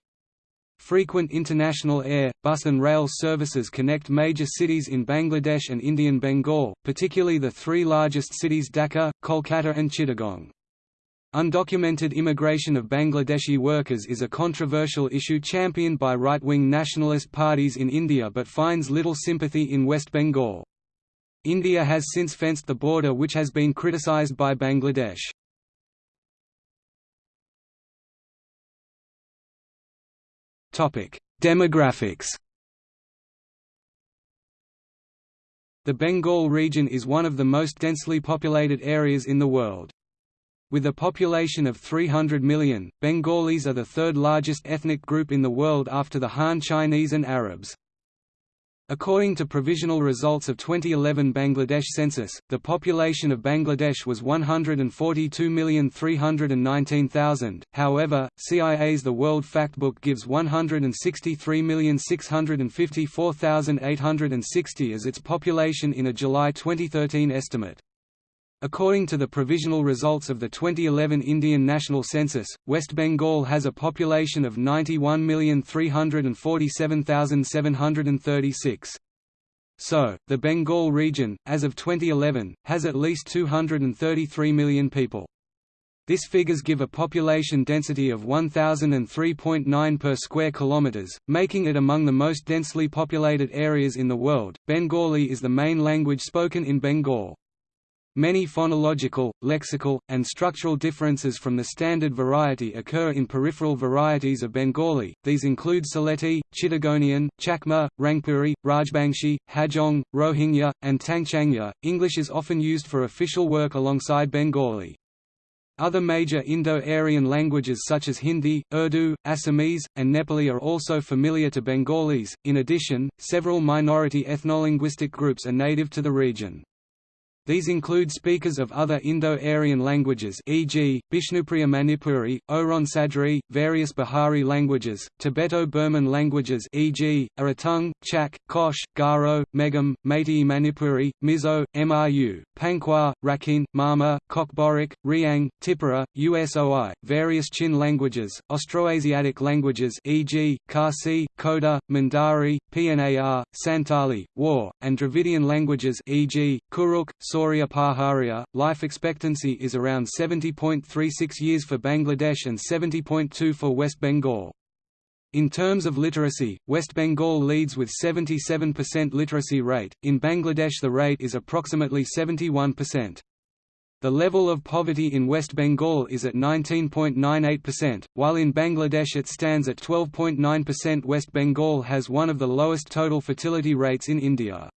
Frequent international air, bus and rail services connect major cities in Bangladesh and Indian Bengal, particularly the three largest cities Dhaka, Kolkata and Chittagong. Undocumented immigration of Bangladeshi workers is a controversial issue championed by right-wing nationalist parties in India but finds little sympathy in West Bengal. India has since fenced the border which has been criticised by Bangladesh. Demographics The Bengal region is one of the most densely populated areas in the world. With a population of 300 million, Bengalis are the third largest ethnic group in the world after the Han Chinese and Arabs. According to provisional results of 2011 Bangladesh census, the population of Bangladesh was 142,319,000. However, CIA's The World Factbook gives 163,654,860 as its population in a July 2013 estimate. According to the provisional results of the 2011 Indian National Census, West Bengal has a population of 91,347,736. So, the Bengal region, as of 2011, has at least 233 million people. This figures give a population density of 1003.9 per square kilometers, making it among the most densely populated areas in the world. Bengali is the main language spoken in Bengal. Many phonological, lexical, and structural differences from the standard variety occur in peripheral varieties of Bengali, these include Sylheti, Chittagonian, Chakma, Rangpuri, Rajbangshi, Hajong, Rohingya, and Tangchangya. English is often used for official work alongside Bengali. Other major Indo-Aryan languages such as Hindi, Urdu, Assamese, and Nepali are also familiar to Bengalis. In addition, several minority ethnolinguistic groups are native to the region. These include speakers of other Indo-Aryan languages e.g., Bishnupriya Manipuri, Oraon Sadri, various Bihari languages, Tibeto-Burman languages e.g., Aratung, Chak, Kosh, Garo, Megam, Meitei Manipuri, Mizo, Mru, Pangkhwa, Rakhine, Mama, Kokborok, Riang, Tipura, Usoi, various Chin languages, Austroasiatic languages e.g., Khasi, Koda, Mundari, Pnar, Santali, War, and Dravidian languages e.g., Kuruk, Kurukh, Sauria Paharia, life expectancy is around 70.36 years for Bangladesh and 70.2 for West Bengal. In terms of literacy, West Bengal leads with 77% literacy rate, in Bangladesh the rate is approximately 71%. The level of poverty in West Bengal is at 19.98%, while in Bangladesh it stands at 12.9% West Bengal has one of the lowest total fertility rates in India.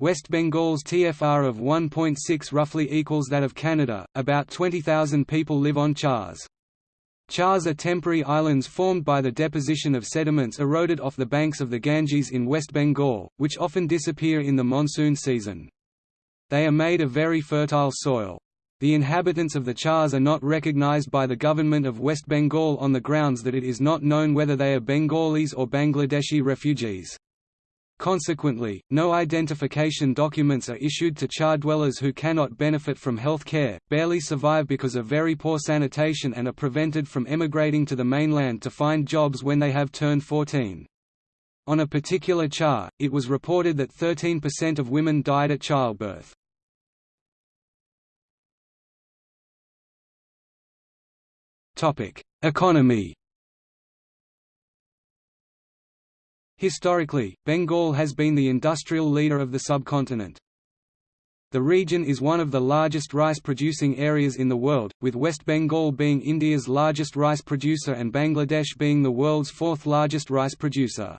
West Bengal's TFR of 1.6 roughly equals that of Canada, about 20,000 people live on chars. Chars are temporary islands formed by the deposition of sediments eroded off the banks of the Ganges in West Bengal, which often disappear in the monsoon season. They are made of very fertile soil. The inhabitants of the Chars are not recognized by the government of West Bengal on the grounds that it is not known whether they are Bengalis or Bangladeshi refugees. Consequently, no identification documents are issued to Char dwellers who cannot benefit from health care, barely survive because of very poor sanitation and are prevented from emigrating to the mainland to find jobs when they have turned 14. On a particular Char, it was reported that 13% of women died at childbirth. Economy Historically, Bengal has been the industrial leader of the subcontinent. The region is one of the largest rice-producing areas in the world, with West Bengal being India's largest rice producer and Bangladesh being the world's fourth largest rice producer.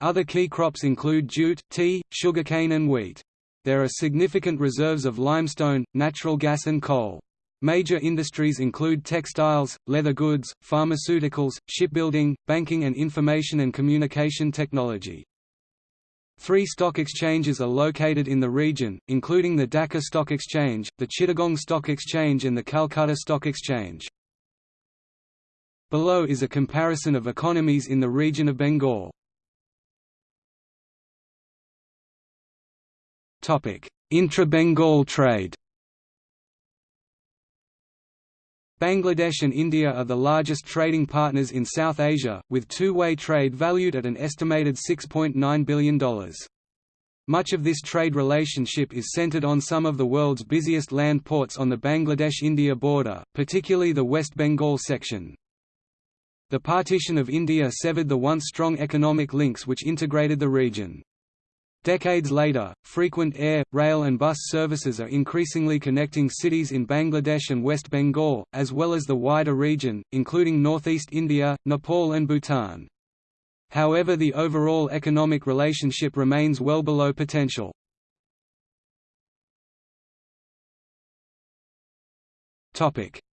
Other key crops include jute, tea, sugarcane and wheat. There are significant reserves of limestone, natural gas and coal. Major industries include textiles, leather goods, pharmaceuticals, shipbuilding, banking and information and communication technology. Three stock exchanges are located in the region, including the Dhaka Stock Exchange, the Chittagong Stock Exchange and the Calcutta Stock Exchange. Below is a comparison of economies in the region of Bengal. Intra-Bengal trade Bangladesh and India are the largest trading partners in South Asia, with two-way trade valued at an estimated $6.9 billion. Much of this trade relationship is centered on some of the world's busiest land ports on the Bangladesh-India border, particularly the West Bengal section. The partition of India severed the once strong economic links which integrated the region. Decades later, frequent air, rail and bus services are increasingly connecting cities in Bangladesh and West Bengal, as well as the wider region, including northeast India, Nepal and Bhutan. However the overall economic relationship remains well below potential.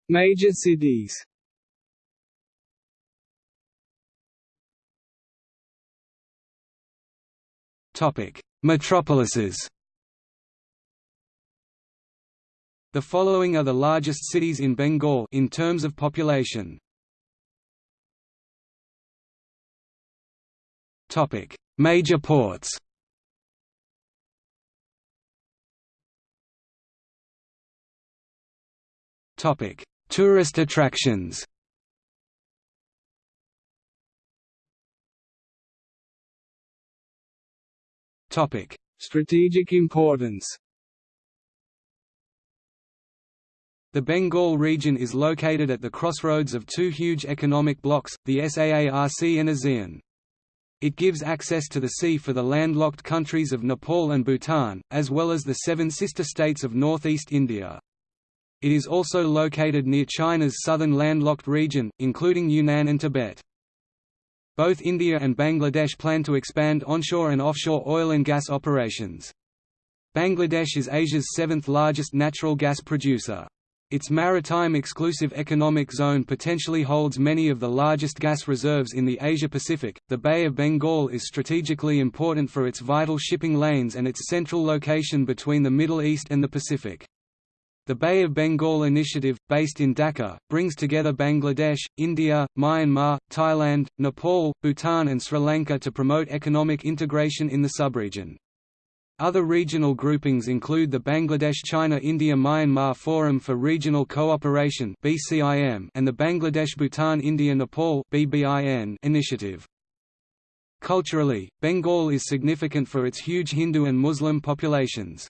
Major cities Metropolises The following are the largest cities in Bengal in terms of population. Topic: Major ports. Topic: Tourist attractions. Topic: Strategic importance. The Bengal region is located at the crossroads of two huge economic blocks, the SAARC and ASEAN. It gives access to the sea for the landlocked countries of Nepal and Bhutan, as well as the seven sister states of northeast India. It is also located near China's southern landlocked region, including Yunnan and Tibet. Both India and Bangladesh plan to expand onshore and offshore oil and gas operations. Bangladesh is Asia's seventh largest natural gas producer. Its maritime exclusive economic zone potentially holds many of the largest gas reserves in the Asia-Pacific. The Bay of Bengal is strategically important for its vital shipping lanes and its central location between the Middle East and the Pacific. The Bay of Bengal Initiative, based in Dhaka, brings together Bangladesh, India, Myanmar, Thailand, Nepal, Bhutan and Sri Lanka to promote economic integration in the subregion. Other regional groupings include the Bangladesh-China-India-Myanmar Forum for Regional Cooperation and the Bangladesh-Bhutan-India-Nepal initiative. Culturally, Bengal is significant for its huge Hindu and Muslim populations.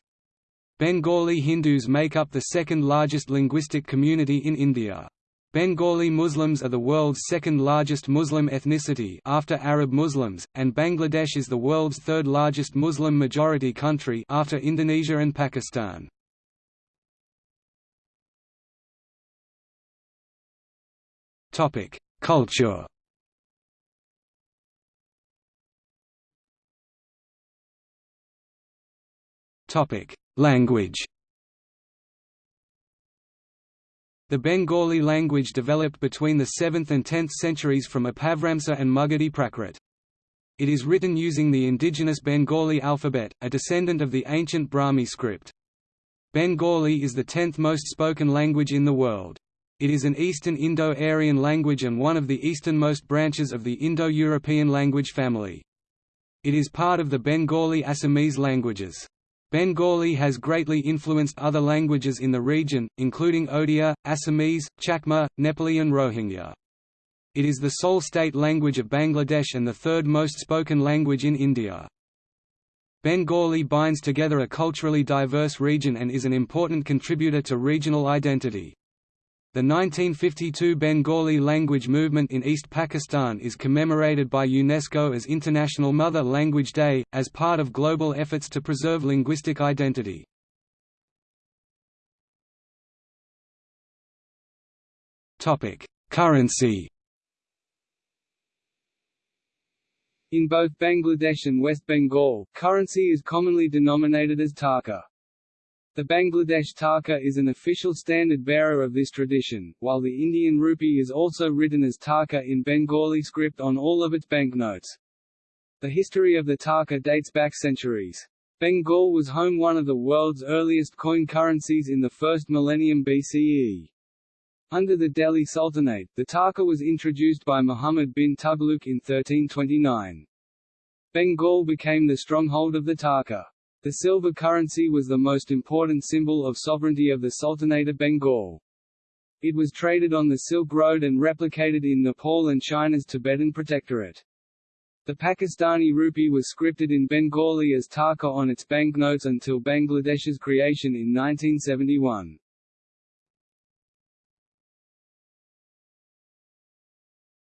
Bengali Hindus make up the second largest linguistic community in India. Bengali Muslims are the world's second largest Muslim ethnicity after Arab Muslims, and Bangladesh is the world's third largest Muslim majority country after Indonesia and Pakistan. Topic: Culture. Topic: Language The Bengali language developed between the 7th and 10th centuries from Apabhramsa and Magadhi Prakrit. It is written using the indigenous Bengali alphabet, a descendant of the ancient Brahmi script. Bengali is the tenth most spoken language in the world. It is an Eastern Indo-Aryan language and one of the easternmost branches of the Indo-European language family. It is part of the Bengali-Assamese languages. Bengali has greatly influenced other languages in the region, including Odia, Assamese, Chakma, Nepali and Rohingya. It is the sole state language of Bangladesh and the third most spoken language in India. Bengali binds together a culturally diverse region and is an important contributor to regional identity. The 1952 Bengali language movement in East Pakistan is commemorated by UNESCO as International Mother Language Day, as part of global efforts to preserve linguistic identity. Currency In both Bangladesh and West Bengal, currency is commonly denominated as taka. The Bangladesh taka is an official standard bearer of this tradition, while the Indian rupee is also written as taka in Bengali script on all of its banknotes. The history of the taka dates back centuries. Bengal was home one of the world's earliest coin currencies in the first millennium BCE. Under the Delhi Sultanate, the taka was introduced by Muhammad bin Tughlaq in 1329. Bengal became the stronghold of the taka. The silver currency was the most important symbol of sovereignty of the Sultanate of Bengal. It was traded on the Silk Road and replicated in Nepal and China's Tibetan Protectorate. The Pakistani rupee was scripted in Bengali as taka on its banknotes until Bangladesh's creation in 1971.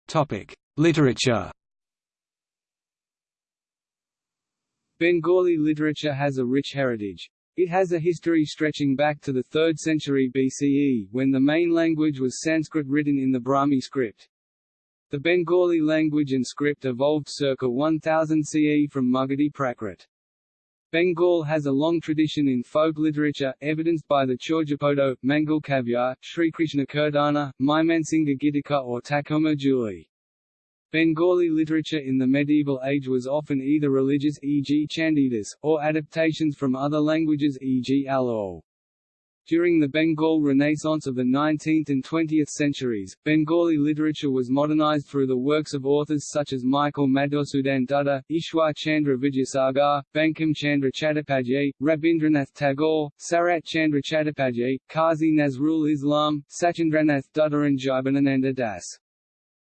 Topic: Literature Bengali literature has a rich heritage. It has a history stretching back to the 3rd century BCE, when the main language was Sanskrit written in the Brahmi script. The Bengali language and script evolved circa 1000 CE from Magadhi Prakrit. Bengal has a long tradition in folk literature, evidenced by the Charyapada, Mangal Kavya, Sri Krishna Kirtana, Maimansingha Gitika or Thakurmar Jhuli. Bengali literature in the medieval age was often either religious e.g. Chandidas, or adaptations from other languages e.g. Alaol. During the Bengal Renaissance of the 19th and 20th centuries, Bengali literature was modernized through the works of authors such as Michael Madhusudan Dutta, Ishwar Chandra Vidyasagar, Bankim Chandra Chattopadhyay, Rabindranath Tagore, Sarat Chandra Chattopadhyay, Qazi Nazrul Islam, Sudhindranath Dutta and Jibanananda Das.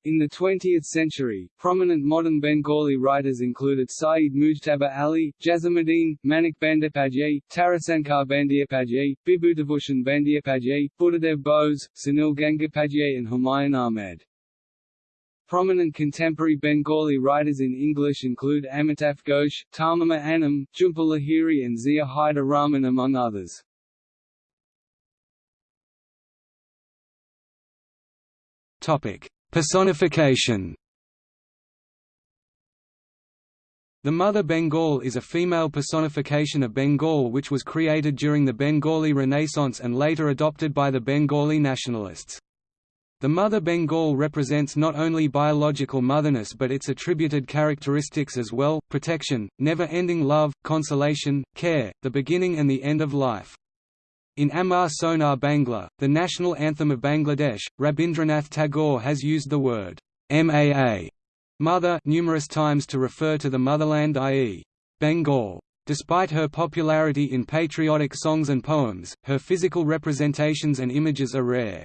In the 20th century, prominent modern Bengali writers included Syed Mujtaba Ali, Jasimuddin, Manik Bandyopadhyay, Tarasankar Bandyopadhyay, Bibhutibhushan Bandyopadhyay, Buddhadev Bose, Sunil Gangopadhyay and Humayun Ahmed. Prominent contemporary Bengali writers in English include Amitav Ghosh, Tahmima Anam, Jhumpa Lahiri and Zia Haider Rahman among others. Topic. Personification The Mother Bengal is a female personification of Bengal which was created during the Bengali Renaissance and later adopted by the Bengali nationalists. The Mother Bengal represents not only biological motherness but its attributed characteristics as well, protection, never-ending love, consolation, care, the beginning and the end of life. In Amar Sonar Bangla, the national anthem of Bangladesh, Rabindranath Tagore has used the word maa mother numerous times to refer to the motherland i.e. Bengal. Despite her popularity in patriotic songs and poems, her physical representations and images are rare.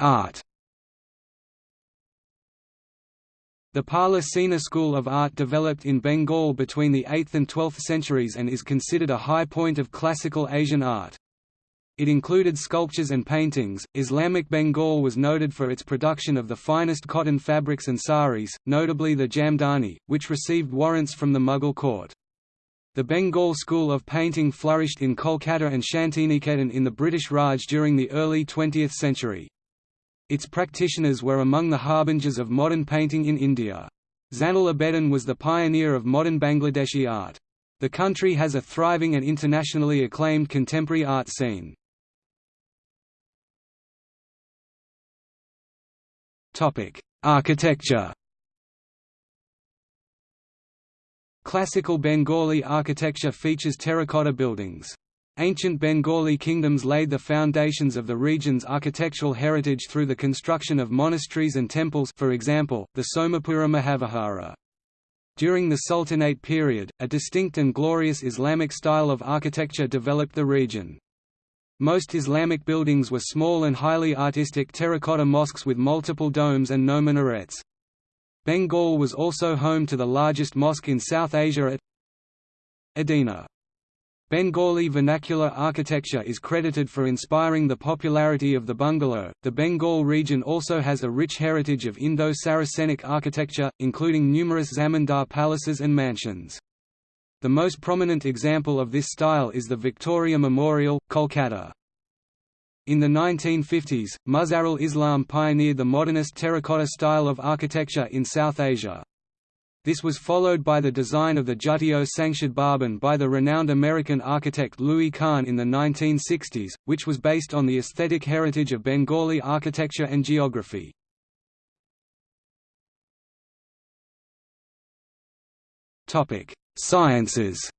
Art The Pala Sena school of art developed in Bengal between the 8th and 12th centuries and is considered a high point of classical Asian art. It included sculptures and paintings. Islamic Bengal was noted for its production of the finest cotton fabrics and saris, notably the Jamdani, which received warrants from the Mughal court. The Bengal school of painting flourished in Kolkata and Shantiniketan in the British Raj during the early 20th century. Its practitioners were among the harbingers of modern painting in India. Zainul Abedin was the pioneer of modern Bangladeshi art. The country has a thriving and internationally acclaimed contemporary art scene. Architecture Classical Bengali architecture features terracotta buildings. Ancient Bengali kingdoms laid the foundations of the region's architectural heritage through the construction of monasteries and temples for example, the Somapura Mahavihara. During the Sultanate period, a distinct and glorious Islamic style of architecture developed the region. Most Islamic buildings were small and highly artistic terracotta mosques with multiple domes and no minarets. Bengal was also home to the largest mosque in South Asia at Adina. Bengali vernacular architecture is credited for inspiring the popularity of the bungalow. The Bengal region also has a rich heritage of Indo-Saracenic architecture, including numerous zamindar palaces and mansions. The most prominent example of this style is the Victoria Memorial, Kolkata. In the 1950s, Mazharul Islam pioneered the modernist terracotta style of architecture in South Asia. This was followed by the design of the Sangshad Bhaban by the renowned American architect Louis Kahn in the 1960s, which was based on the aesthetic heritage of Bengali architecture and geography. Sciences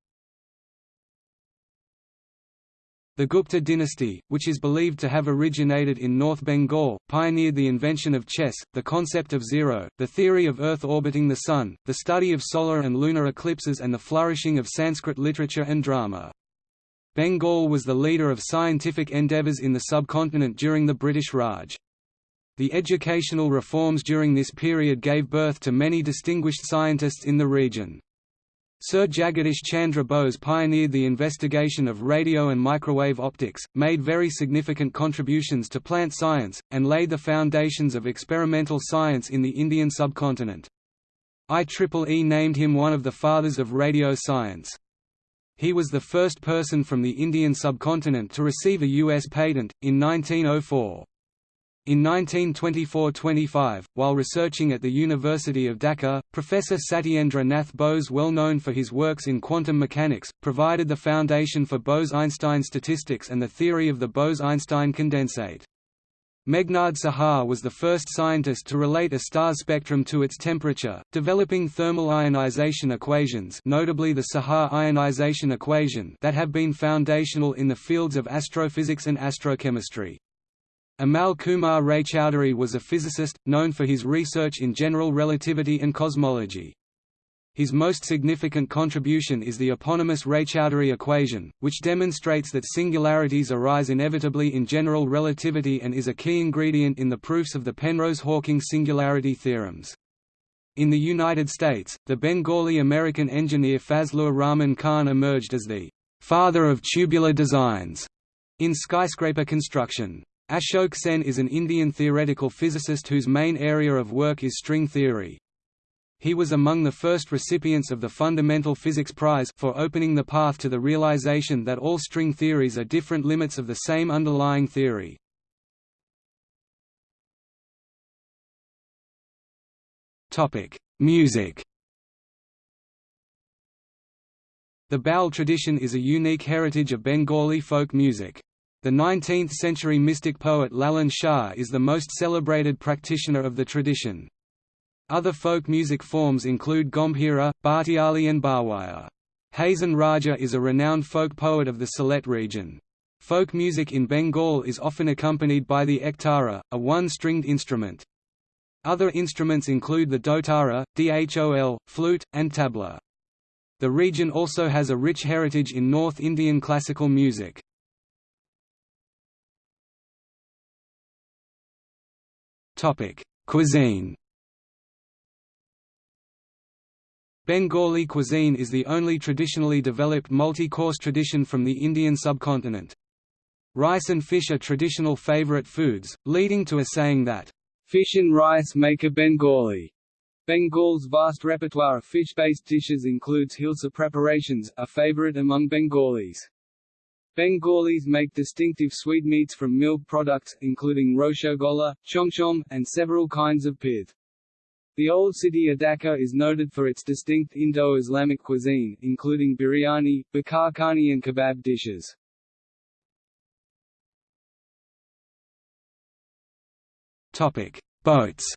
The Gupta dynasty, which is believed to have originated in North Bengal, pioneered the invention of chess, the concept of zero, the theory of Earth orbiting the Sun, the study of solar and lunar eclipses and the flourishing of Sanskrit literature and drama. Bengal was the leader of scientific endeavours in the subcontinent during the British Raj. The educational reforms during this period gave birth to many distinguished scientists in the region. Sir Jagadish Chandra Bose pioneered the investigation of radio and microwave optics, made very significant contributions to plant science, and laid the foundations of experimental science in the Indian subcontinent. IEEE named him one of the fathers of radio science. He was the first person from the Indian subcontinent to receive a U.S. patent, in 1904. In 1924–25, while researching at the University of Dhaka, Professor Satyendra Nath Bose well known for his works in quantum mechanics, provided the foundation for Bose–Einstein statistics and the theory of the Bose–Einstein condensate. Meghnad Saha was the first scientist to relate a star's spectrum to its temperature, developing thermal ionization equations notably the Saha ionization equation that have been foundational in the fields of astrophysics and astrochemistry. Amal Kumar Raychaudhuri was a physicist, known for his research in general relativity and cosmology. His most significant contribution is the eponymous Raychaudhuri equation, which demonstrates that singularities arise inevitably in general relativity and is a key ingredient in the proofs of the Penrose–Hawking singularity theorems. In the United States, the Bengali-American engineer Fazlur Rahman Khan emerged as the «father of tubular designs» in skyscraper construction. Ashok Sen is an Indian theoretical physicist whose main area of work is string theory. He was among the first recipients of the Fundamental Physics Prize for opening the path to the realization that all string theories are different limits of the same underlying theory. Music The Baul tradition is a unique heritage of Bengali folk music. The 19th-century mystic poet Lalan Shah is the most celebrated practitioner of the tradition. Other folk music forms include Gambhira, Bhatiali and Bhawaiya. Hason Raja is a renowned folk poet of the Sylhet region. Folk music in Bengal is often accompanied by the ektara, a one-stringed instrument. Other instruments include the dotara, dhol, flute, and tabla. The region also has a rich heritage in North Indian classical music. Topic: Cuisine. Bengali cuisine is the only traditionally developed multi-course tradition from the Indian subcontinent. Rice and fish are traditional favorite foods, leading to a saying that, "...fish and rice make a Bengali." Bengal's vast repertoire of fish-based dishes includes hilsa preparations, a favorite among Bengalis. Bengalis make distinctive sweetmeats from milk products, including roshogolla, chomchom, and several kinds of pith. The old city of Dhaka is noted for its distinct Indo-Islamic cuisine, including biryani, bakar and kebab dishes. Boats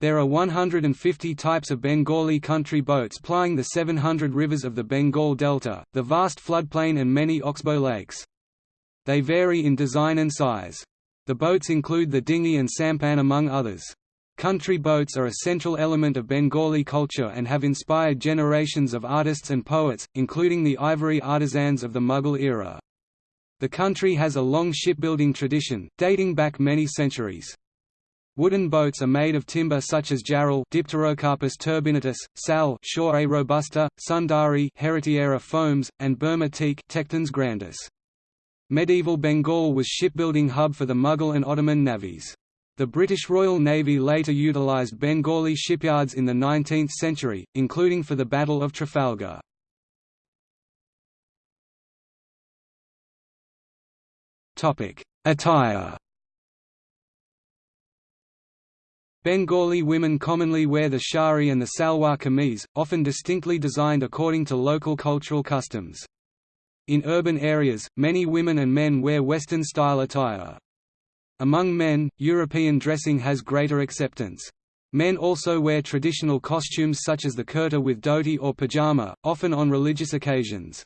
There are 150 types of Bengali country boats plying the 700 rivers of the Bengal Delta, the vast floodplain and many oxbow lakes. They vary in design and size. The boats include the dinghy and sampan among others. Country boats are a central element of Bengali culture and have inspired generations of artists and poets, including the ivory artisans of the Mughal era. The country has a long shipbuilding tradition, dating back many centuries. Wooden boats are made of timber such as jarul Dipterocarpus turbinatus, sal Shorea robusta, sundari Heritiera fomes, and Burma teak Tectona grandis. Medieval Bengal was shipbuilding hub for the Mughal and Ottoman navies. The British Royal Navy later utilised Bengali shipyards in the 19th century, including for the Battle of Trafalgar. Attire Bengali women commonly wear the shari and the salwar kameez, often distinctly designed according to local cultural customs. In urban areas, many women and men wear Western-style attire. Among men, European dressing has greater acceptance. Men also wear traditional costumes such as the kurta with dhoti or pajama, often on religious occasions.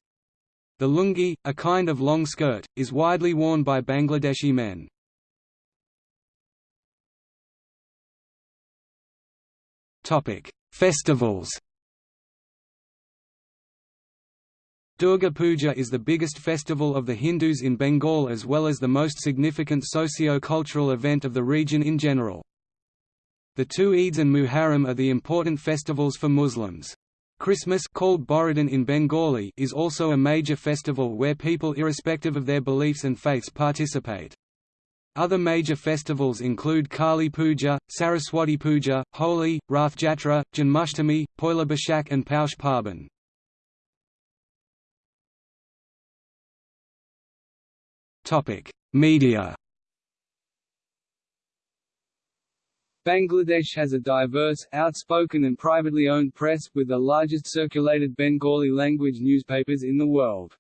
The lungi, a kind of long skirt, is widely worn by Bangladeshi men. Festivals Durga Puja is the biggest festival of the Hindus in Bengal as well as the most significant socio-cultural event of the region in general. The two Eids and Muharram are the important festivals for Muslims. Christmas called Borodin in Bengali is also a major festival where people irrespective of their beliefs and faiths participate. Other major festivals include Kali Puja, Saraswati Puja, Holi, Rath Jatra, Janmashtami, Poila Boishakh and Paush Parban. Media Bangladesh has a diverse, outspoken and privately owned press, with the largest circulated Bengali-language newspapers in the world.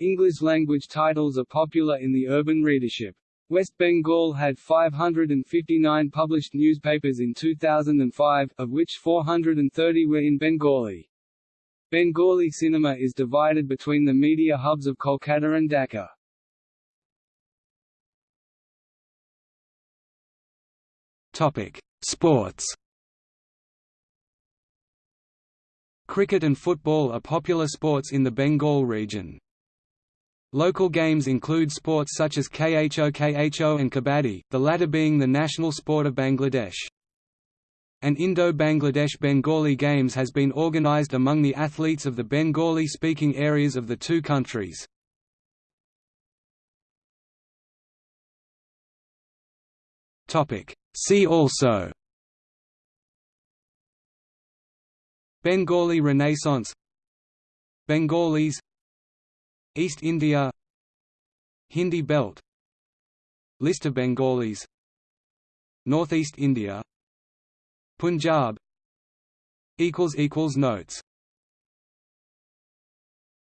English-language titles are popular in the urban readership. West Bengal had 559 published newspapers in 2005, of which 430 were in Bengali. Bengali cinema is divided between the media hubs of Kolkata and Dhaka. Topic: Sports. Cricket and football are popular sports in the Bengal region. Local games include sports such as Kho Kho and Kabaddi, the latter being the national sport of Bangladesh. An Indo-Bangladesh Bengali Games has been organized among the athletes of the Bengali-speaking areas of the two countries. See also Bengali Renaissance Bengalis East India Hindi Belt List of Bengalis Northeast India Punjab Notes